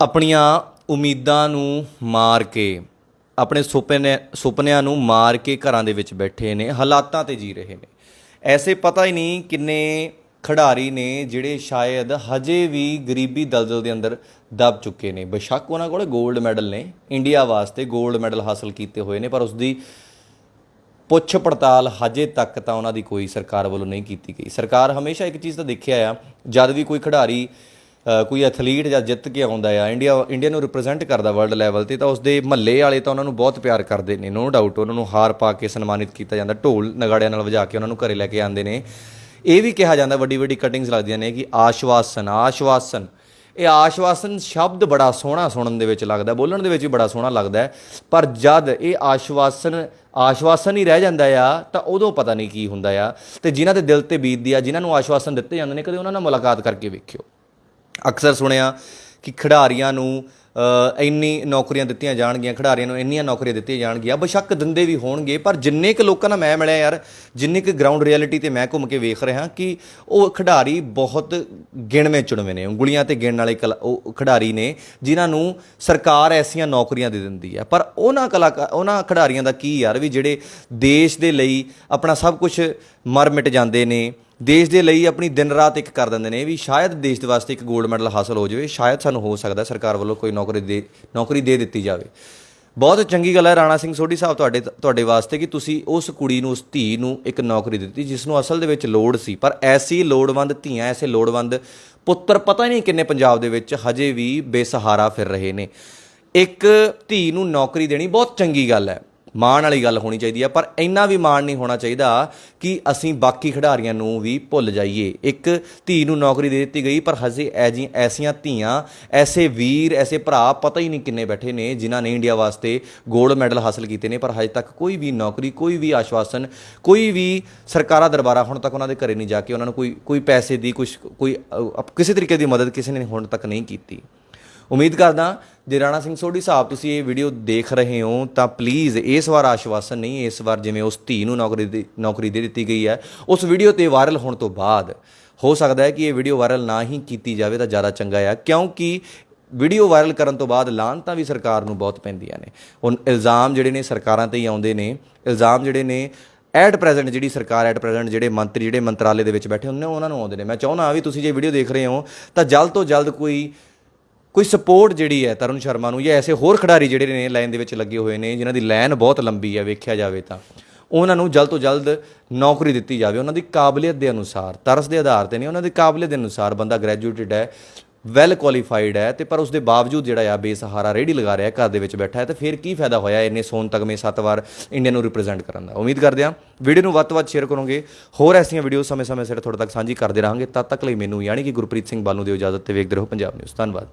ਆਪਣੀਆਂ ਉਮੀਦਾਂ ਨੂੰ ਮਾਰ ਕੇ, ਆਪਣੇ ਸੁਪਨੇ, ਸੁਪਨਿਆਂ ਨੂੰ ਮਾਰ ਕੇ ਘਰਾਂ ਦੇ ਵਿੱਚ ਬੈਠੇ ਨੇ, ਹਾਲਾਤਾਂ ਤੇ ਜੀ ਰਹੇ ਨੇ। ਐਸੇ ਪਤਾ ਹੀ ਨਹੀਂ ਕਿੰਨੇ ਖਿਡਾਰੀ ਨੇ ਜਿਹੜੇ ਸ਼ਾਇਦ ਹਜੇ ਵੀ ਗਰੀਬੀ ਦਲਦਲ ਦੇ ਅੰਦਰ ਦਬ ਚੁੱਕੇ ਨੇ। ਬੇਸ਼ੱਕ ਉਹਨਾਂ ਕੋਲ 골ਡ ਮੈਡਲ ਨੇ। ਇੰਡੀਆ ਵਾਸਤੇ 골ਡ ਮੈਡਲ ਹਾਸਲ ਕੀਤੇ ਹੋਏ ਨੇ, ਪਰ ਉਸ ਦੀ ਪੁੱਛ ਪੜਤਾਲ ਹਜੇ ਤੱਕ ਤਾਂ ਉਹਨਾਂ ਦੀ ਕੋਈ ਸਰਕਾਰ ਵੱਲੋਂ ਨਹੀਂ ਕੀਤੀ ਗਈ। ਸਰਕਾਰ ਹਮੇਸ਼ਾ ਇੱਕ ਚੀਜ਼ ਤਾਂ ਦੇਖਿਆ ਆ, ਜਦ ਵੀ ਕੋਈ ਖਿਡਾਰੀ ਕੋਈ ਐਥਲੀਟ ਜਾਂ ਜਿੱਤ ਕੇ ਆਉਂਦਾ ਆ, ਇੰਡੀਆ ਇੰਡੀਆ ਨੂੰ ਰਿਪਰੈਜ਼ੈਂਟ ਕਰਦਾ ਵਰਲਡ ਲੈਵਲ ਤੇ, ਤਾਂ ਉਸਦੇ ਮਹੱਲੇ ਵਾਲੇ ਤਾਂ ਉਹਨਾਂ ਨੂੰ ਬਹੁਤ ਪਿਆਰ ਕਰਦੇ ਨੇ ਨੋ ਡਾਊਟ ਉਹਨਾਂ ਨੂੰ ਹਾਰ ਪਾ ਕੇ ਸਨਮਾਨਿਤ ਕੀਤਾ ਜਾਂਦਾ, ਢੋਲ ਨਗਾੜਿਆਂ ਨਾਲ ਵਜਾ ਕੇ ਉਹਨਾਂ ਨੂੰ ਘਰੇ ਲੈ ਕੇ ਆਉਂਦੇ ਨੇ। ਇਹ ਵੀ ਕਿਹਾ ਜਾਂਦਾ, ਵੱਡੀ ਵੱਡੀ ਕਟਿੰਗਸ ਲੱਗਦੀਆਂ ਨੇ ਕਿ ਆਸ਼ਵਾਸਨ ਆਸ਼ਵਾਸਨ। ਇਹ ਆਸ਼ਵਾਸਨ ਸ਼ਬਦ ਬੜਾ ਸੋਹਣਾ ਸੁਣਨ ਦੇ ਵਿੱਚ ਲੱਗਦਾ, ਬੋਲਣ ਦੇ ਵਿੱਚ ਵੀ ਬੜਾ ਸੋਹਣਾ ਲੱਗਦਾ ਪਰ ਜਦ ਇਹ ਆਸ਼ਵਾਸਨ ਆਸ਼ਵਾਸਨ ਹੀ ਰਹਿ ਜਾਂਦਾ ਆ, ਤਾਂ ਉਦੋਂ ਪਤਾ ਨਹੀਂ ਕੀ ਹੁੰਦਾ ਆ। ਤੇ ਜਿਨ੍ਹਾਂ ਦੇ ਦਿਲ ਤੇ ਬੀਤਦੀ ਆ, ਜਿਨ੍ਹਾਂ ਨੂੰ ਆਸ਼ਵਾਸਨ ਦਿੱਤੇ ਜਾਂਦੇ ਨੇ, ਕਦੇ ਉਹਨਾਂ ਨਾਲ ਮੁਲਾਕਾਤ ਕਰਕੇ ਵੇਖਿਓ। ਅਕਸਰ ਸੁਣਿਆ ਕਿ ਖਿਡਾਰੀਆਂ ਨੂੰ ਇੰਨੀ ਨੌਕਰੀਆਂ ਦਿੱਤੀਆਂ ਜਾਣਗੀਆਂ, ਖਿਡਾਰੀਆਂ ਨੂੰ ਇੰਨੀਆਂ ਨੌਕਰੀਆਂ ਦਿੱਤੀਆਂ ਜਾਣਗੀਆਂ। ਬੇਸ਼ੱਕ ਦਿੰਦੇ ਵੀ ਹੋਣਗੇ, ਪਰ ਜਿੰਨੇ ਕੁ ਲੋਕਾਂ ਨਾਲ ਮੈਂ ਮਿਲਿਆ ਯਾਰ, ਜਿੰਨੇ ਕੁ ਗਰਾਊਂਡ ਰਿਐਲਿਟੀ ਤੇ ਮੈਂ ਘੁੰਮ ਕੇ ਵੇਖ ਰਿਹਾ ਕਿ ਉਹ ਖਿਡਾਰੀ ਬਹੁਤ ਗਿਣਵੇਂ ਚੁਣਵੇਂ ਨੇ, ਉਂਗਲੀਆਂ ਤੇ ਗਿਣਨ ਵਾਲੇ ਕਲਾ- ਉਹ ਖਿਡਾਰੀ ਨੇ, ਜਿਨ੍ਹਾਂ ਨੂੰ ਸਰਕਾਰ ਐਸੀਆਂ ਨੌਕਰੀਆਂ ਦੇ ਦਿੰਦੀ ਹੈ ਪਰ ਉਹਨਾਂ ਕਲਾਕਾਰ ਉਹਨਾਂ ਖਿਡਾਰੀਆਂ ਦਾ ਕੀ ਯਾਰ ਵੀ ਜਿਹੜੇ ਦੇਸ਼ ਦੇ ਲਈ ਆਪਣਾ ਸਭ ਕੁਝ ਮਰ ਮਿਟ ਜਾਂਦੇ ਨੇ ਦੇਸ਼ ਦੇ ਲਈ ਆਪਣੀ ਦਿਨ ਰਾਤ ਇੱਕ ਕਰ ਦਿੰਦੇ ਨੇ ਵੀ ਸ਼ਾਇਦ ਦੇਸ਼ ਦੇ ਵਾਸਤੇ ਇੱਕ 골ਡ ਮੈਡਲ ਹਾਸਲ ਹੋ ਜਾਵੇ, ਸ਼ਾਇਦ ਸਾਨੂੰ ਹੋ ਸਕਦਾ ਸਰਕਾਰ ਵੱਲੋਂ ਕੋਈ ਨੌਕਰੀ ਦੇ ਨੌਕਰੀ ਦੇ ਦਿੱਤੀ ਜਾਵੇ। ਬਹੁਤ ਚੰਗੀ ਗੱਲ ਹੈ ਰਾਣਾ ਸਿੰਘ ਸੋਢੀ ਸਾਹਿਬ ਤੁਹਾਡੇ ਤੁਹਾਡੇ ਵਾਸਤੇ ਕਿ ਤੁਸੀਂ ਉਸ ਕੁੜੀ ਨੂੰ, ਉਸ ਧੀ ਨੂੰ ਇੱਕ ਨੌਕਰੀ ਦਿੱਤੀ ਜਿਸ ਨੂੰ ਅਸਲ ਦੇ ਵਿੱਚ ਲੋੜ ਸੀ। ਪਰ ਐਸੀ ਲੋੜਵੰਦ ਧੀਆਂ, ਐਸੇ ਲੋੜਵੰਦ ਪੁੱਤਰ ਪਤਾ ਹੀ ਨਹੀਂ ਕਿੰਨੇ ਪੰਜਾਬ ਦੇ ਵਿੱਚ ਹਜੇ ਵੀ ਬੇਸਹਾਰਾ ਫਿਰ ਰਹੇ ਨੇ। ਇੱਕ ਧੀ ਨੂੰ ਨੌਕਰੀ ਦੇਣੀ ਬਹੁਤ ਚੰਗੀ ਗੱਲ ਹੈ। ਮਾਣ ਵਾਲੀ ਗੱਲ ਹੋਣੀ ਚਾਹੀਦੀ ਹੈ ਪਰ ਇੰਨਾ ਵੀ ਮਾਣ ਨਹੀਂ ਹੋਣਾ ਚਾਹੀਦਾ ਕਿ ਅਸੀਂ ਬਾਕੀ ਖਿਡਾਰੀਆਂ ਨੂੰ ਵੀ ਭੁੱਲ ਜਾਈਏ। ਇੱਕ ਧੀ ਨੂੰ ਨੌਕਰੀ ਦੇ ਦਿੱਤੀ ਗਈ, ਪਰ ਹਜੇ ਐਜੀ ਐਸੀਆਂ ਧੀਆਂ, ਐਸੇ ਵੀਰ, ਐਸੇ ਭਰਾ ਪਤਾ ਹੀ ਨਹੀਂ ਕਿੰਨੇ ਬੈਠੇ ਨੇ, ਜਿਨ੍ਹਾਂ ਨੇ ਇੰਡੀਆ ਵਾਸਤੇ 골ਡ ਮੈਡਲ ਹਾਸਲ ਕੀਤੇ ਨੇ, ਪਰ ਹਜੇ ਤੱਕ ਕੋਈ ਵੀ ਨੌਕਰੀ, ਕੋਈ ਵੀ ਆਸ਼ਵਾਸਨ, ਕੋਈ ਵੀ ਸਰਕਾਰਾਂ ਦਰਬਾਰਾ ਹੁਣ ਤੱਕ ਉਹਨਾਂ ਦੇ ਘਰੇ ਨਹੀਂ ਜਾ ਕੇ ਉਹਨਾਂ ਨੂੰ ਕੋਈ ਕੋਈ ਪੈਸੇ ਦੀ ਕੁਝ ਕੋਈ ਕਿਸੇ ਤਰੀਕੇ ਦੀ ਮਦਦ ਕਿਸੇ ਨੇ ਹੁਣ ਤੱਕ ਨਹੀਂ ਕੀਤੀ। ਉਮੀਦ ਕਰਦਾ ਜੇ ਰਾਣਾ ਸਿੰਘ ਸੋਢੀ ਸਾਹਿਬ ਤੁਸੀਂ ਇਹ ਵੀਡੀਓ ਦੇਖ ਰਹੇ ਹੋ, ਤਾਂ ਪਲੀਜ਼ ਇਸ ਵਾਰ ਆਸ਼ਵਾਸਨ ਨਹੀਂ, ਇਸ ਵਾਰ ਜਿਵੇਂ ਉਸ ਧੀ ਨੂੰ ਨੌਕਰੀ ਦੀ, ਨੌਕਰੀ ਦੇ ਦਿੱਤੀ ਗਈ ਹੈ, ਉਸ ਵੀਡੀਓ ਤੇ ਵਾਇਰਲ ਹੋਣ ਤੋਂ ਬਾਅਦ ਹੋ ਸਕਦਾ ਹੈ ਕਿ ਇਹ ਵੀਡੀਓ ਵਾਇਰਲ ਨਾ ਹੀ ਕੀਤੀ ਜਾਵੇ ਤਾਂ ਜ਼ਿਆਦਾ ਚੰਗਾ ਹੈ, ਕਿਉਂਕਿ ਵੀਡੀਓ ਵਾਇਰਲ ਕਰਨ ਤੋਂ ਬਾਅਦ ਲਾਹਨਤਾਂ ਵੀ ਸਰਕਾਰ ਨੂੰ ਬਹੁਤ ਪੈਂਦੀਆਂ ਨੇ। ਹੁਣ ਇਲਜ਼ਾਮ ਜਿਹੜੇ ਨੇ ਸਰਕਾਰਾਂ ਤੇ ਹੀ ਆਉਂਦੇ ਨੇ, ਇਲਜ਼ਾਮ ਜਿਹੜੇ ਨੇ ਐਟ ਪ੍ਰੈਜ਼ੈਂਟ ਜਿਹੜੀ ਸਰਕਾਰ ਐਟ ਪ੍ਰੈਜ਼ੈਂਟ ਜਿਹੜੇ ਮੰਤਰੀ, ਜਿਹੜੇ ਮੰਤਰਾਲੇ ਦੇ ਵਿੱਚ ਬੈਠੇ ਹੁੰਦੇ ਨੇ, ਉਹਨਾਂ ਨੂੰ ਆਉਂਦੇ ਨੇ। ਮੈਂ ਚਾਹੁੰਦਾ ਵੀ ਤੁਸੀਂ ਜੇ ਵੀਡੀਓ ਦੇਖ ਰਹੇ ਹੋ, ਤਾਂ ਜਲਦ ਤੋਂ ਜਲਦ ਕੋਈ ਕੋਈ ਸਪੋਰਟ ਜਿਹੜੀ ਹੈ ਤਰੁਣ ਸ਼ਰਮਾ ਨੂੰ ਜਾਂ ਐਸੇ ਹੋਰ ਖਿਡਾਰੀ ਜਿਹੜੇ ਨੇ ਲਾਈਨ ਦੇ ਵਿੱਚ ਲੱਗੇ ਹੋਏ ਨੇ, ਜਿਨ੍ਹਾਂ ਦੀ ਲਾਈਨ ਬਹੁਤ ਲੰਬੀ ਹੈ, ਵੇਖਿਆ ਜਾਵੇ ਤਾਂ, ਉਹਨਾਂ ਨੂੰ ਜਲਦ ਤੋਂ ਜਲਦ ਨੌਕਰੀ ਦਿੱਤੀ ਜਾਵੇ। ਉਹਨਾਂ ਦੀ ਕਾਬਲੀਅਤ ਦੇ ਅਨੁਸਾਰ, ਤਰਸ ਦੇ ਆਧਾਰ ਤੇ ਨਹੀਂ, ਉਹਨਾਂ ਦੀ ਕਾਬਲੀਅਤ ਦੇ ਅਨੁਸਾਰ ਬੰਦਾ ਗ੍ਰੈਜੂਏਟਡ ਹੈ। ਵੈਲ ਕੁਆਲੀਫਾਈਡ ਹੈ ਤੇ ਪਰ ਉਸ ਦੇ ਬਾਵਜੂਦ ਜਿਹੜਾ ਆ ਬੇਸਹਾਰਾ ਰੇੜੀ ਲਗਾ ਰਿਹਾ, ਘਰ ਦੇ ਵਿੱਚ ਬੈਠਾ ਹੈ, ਤੇ ਫਿਰ ਕੀ ਫਾਇਦਾ ਹੋਇਆ ਇੰਨੇ ਸੋਨ ਤਗਮੇ ਸੱਤ ਵਾਰ ਇੰਡੀਆ ਨੂੰ ਰਿਪਰੈਜ਼ੈਂਟ ਕਰਨ ਦਾ? ਉਮੀਦ ਕਰਦੇ ਹਾਂ ਵੀਡੀਓ ਨੂੰ ਵੱਧ ਤੋਂ ਵੱਧ ਸ਼ੇਅਰ ਕਰੋਗੇ। ਹੋਰ ਐਸੀਆਂ ਵੀਡੀਓ ਸਮੇਂ-ਸਮੇਂ ਸਿਰ ਤੁਹਾਡੇ ਤੱਕ ਸਾਂਝੀ ਕਰਦੇ ਰਹਾਂਗੇ। ਤਦ ਤੱਕ ਲਈ ਮੈਨੂੰ ਯਾਨੀ ਕਿ ਗੁਰਪ੍ਰੀਤ ਸਿੰਘ ਬਾਲੂ ਦੀ ਇਜਾਜ਼ਤ ਤੇ ਵੇਖਦੇ ਰਹੋ ਪੰਜਾਬ ਨਿਊਜ਼ ਧੰਨਵਾਦ।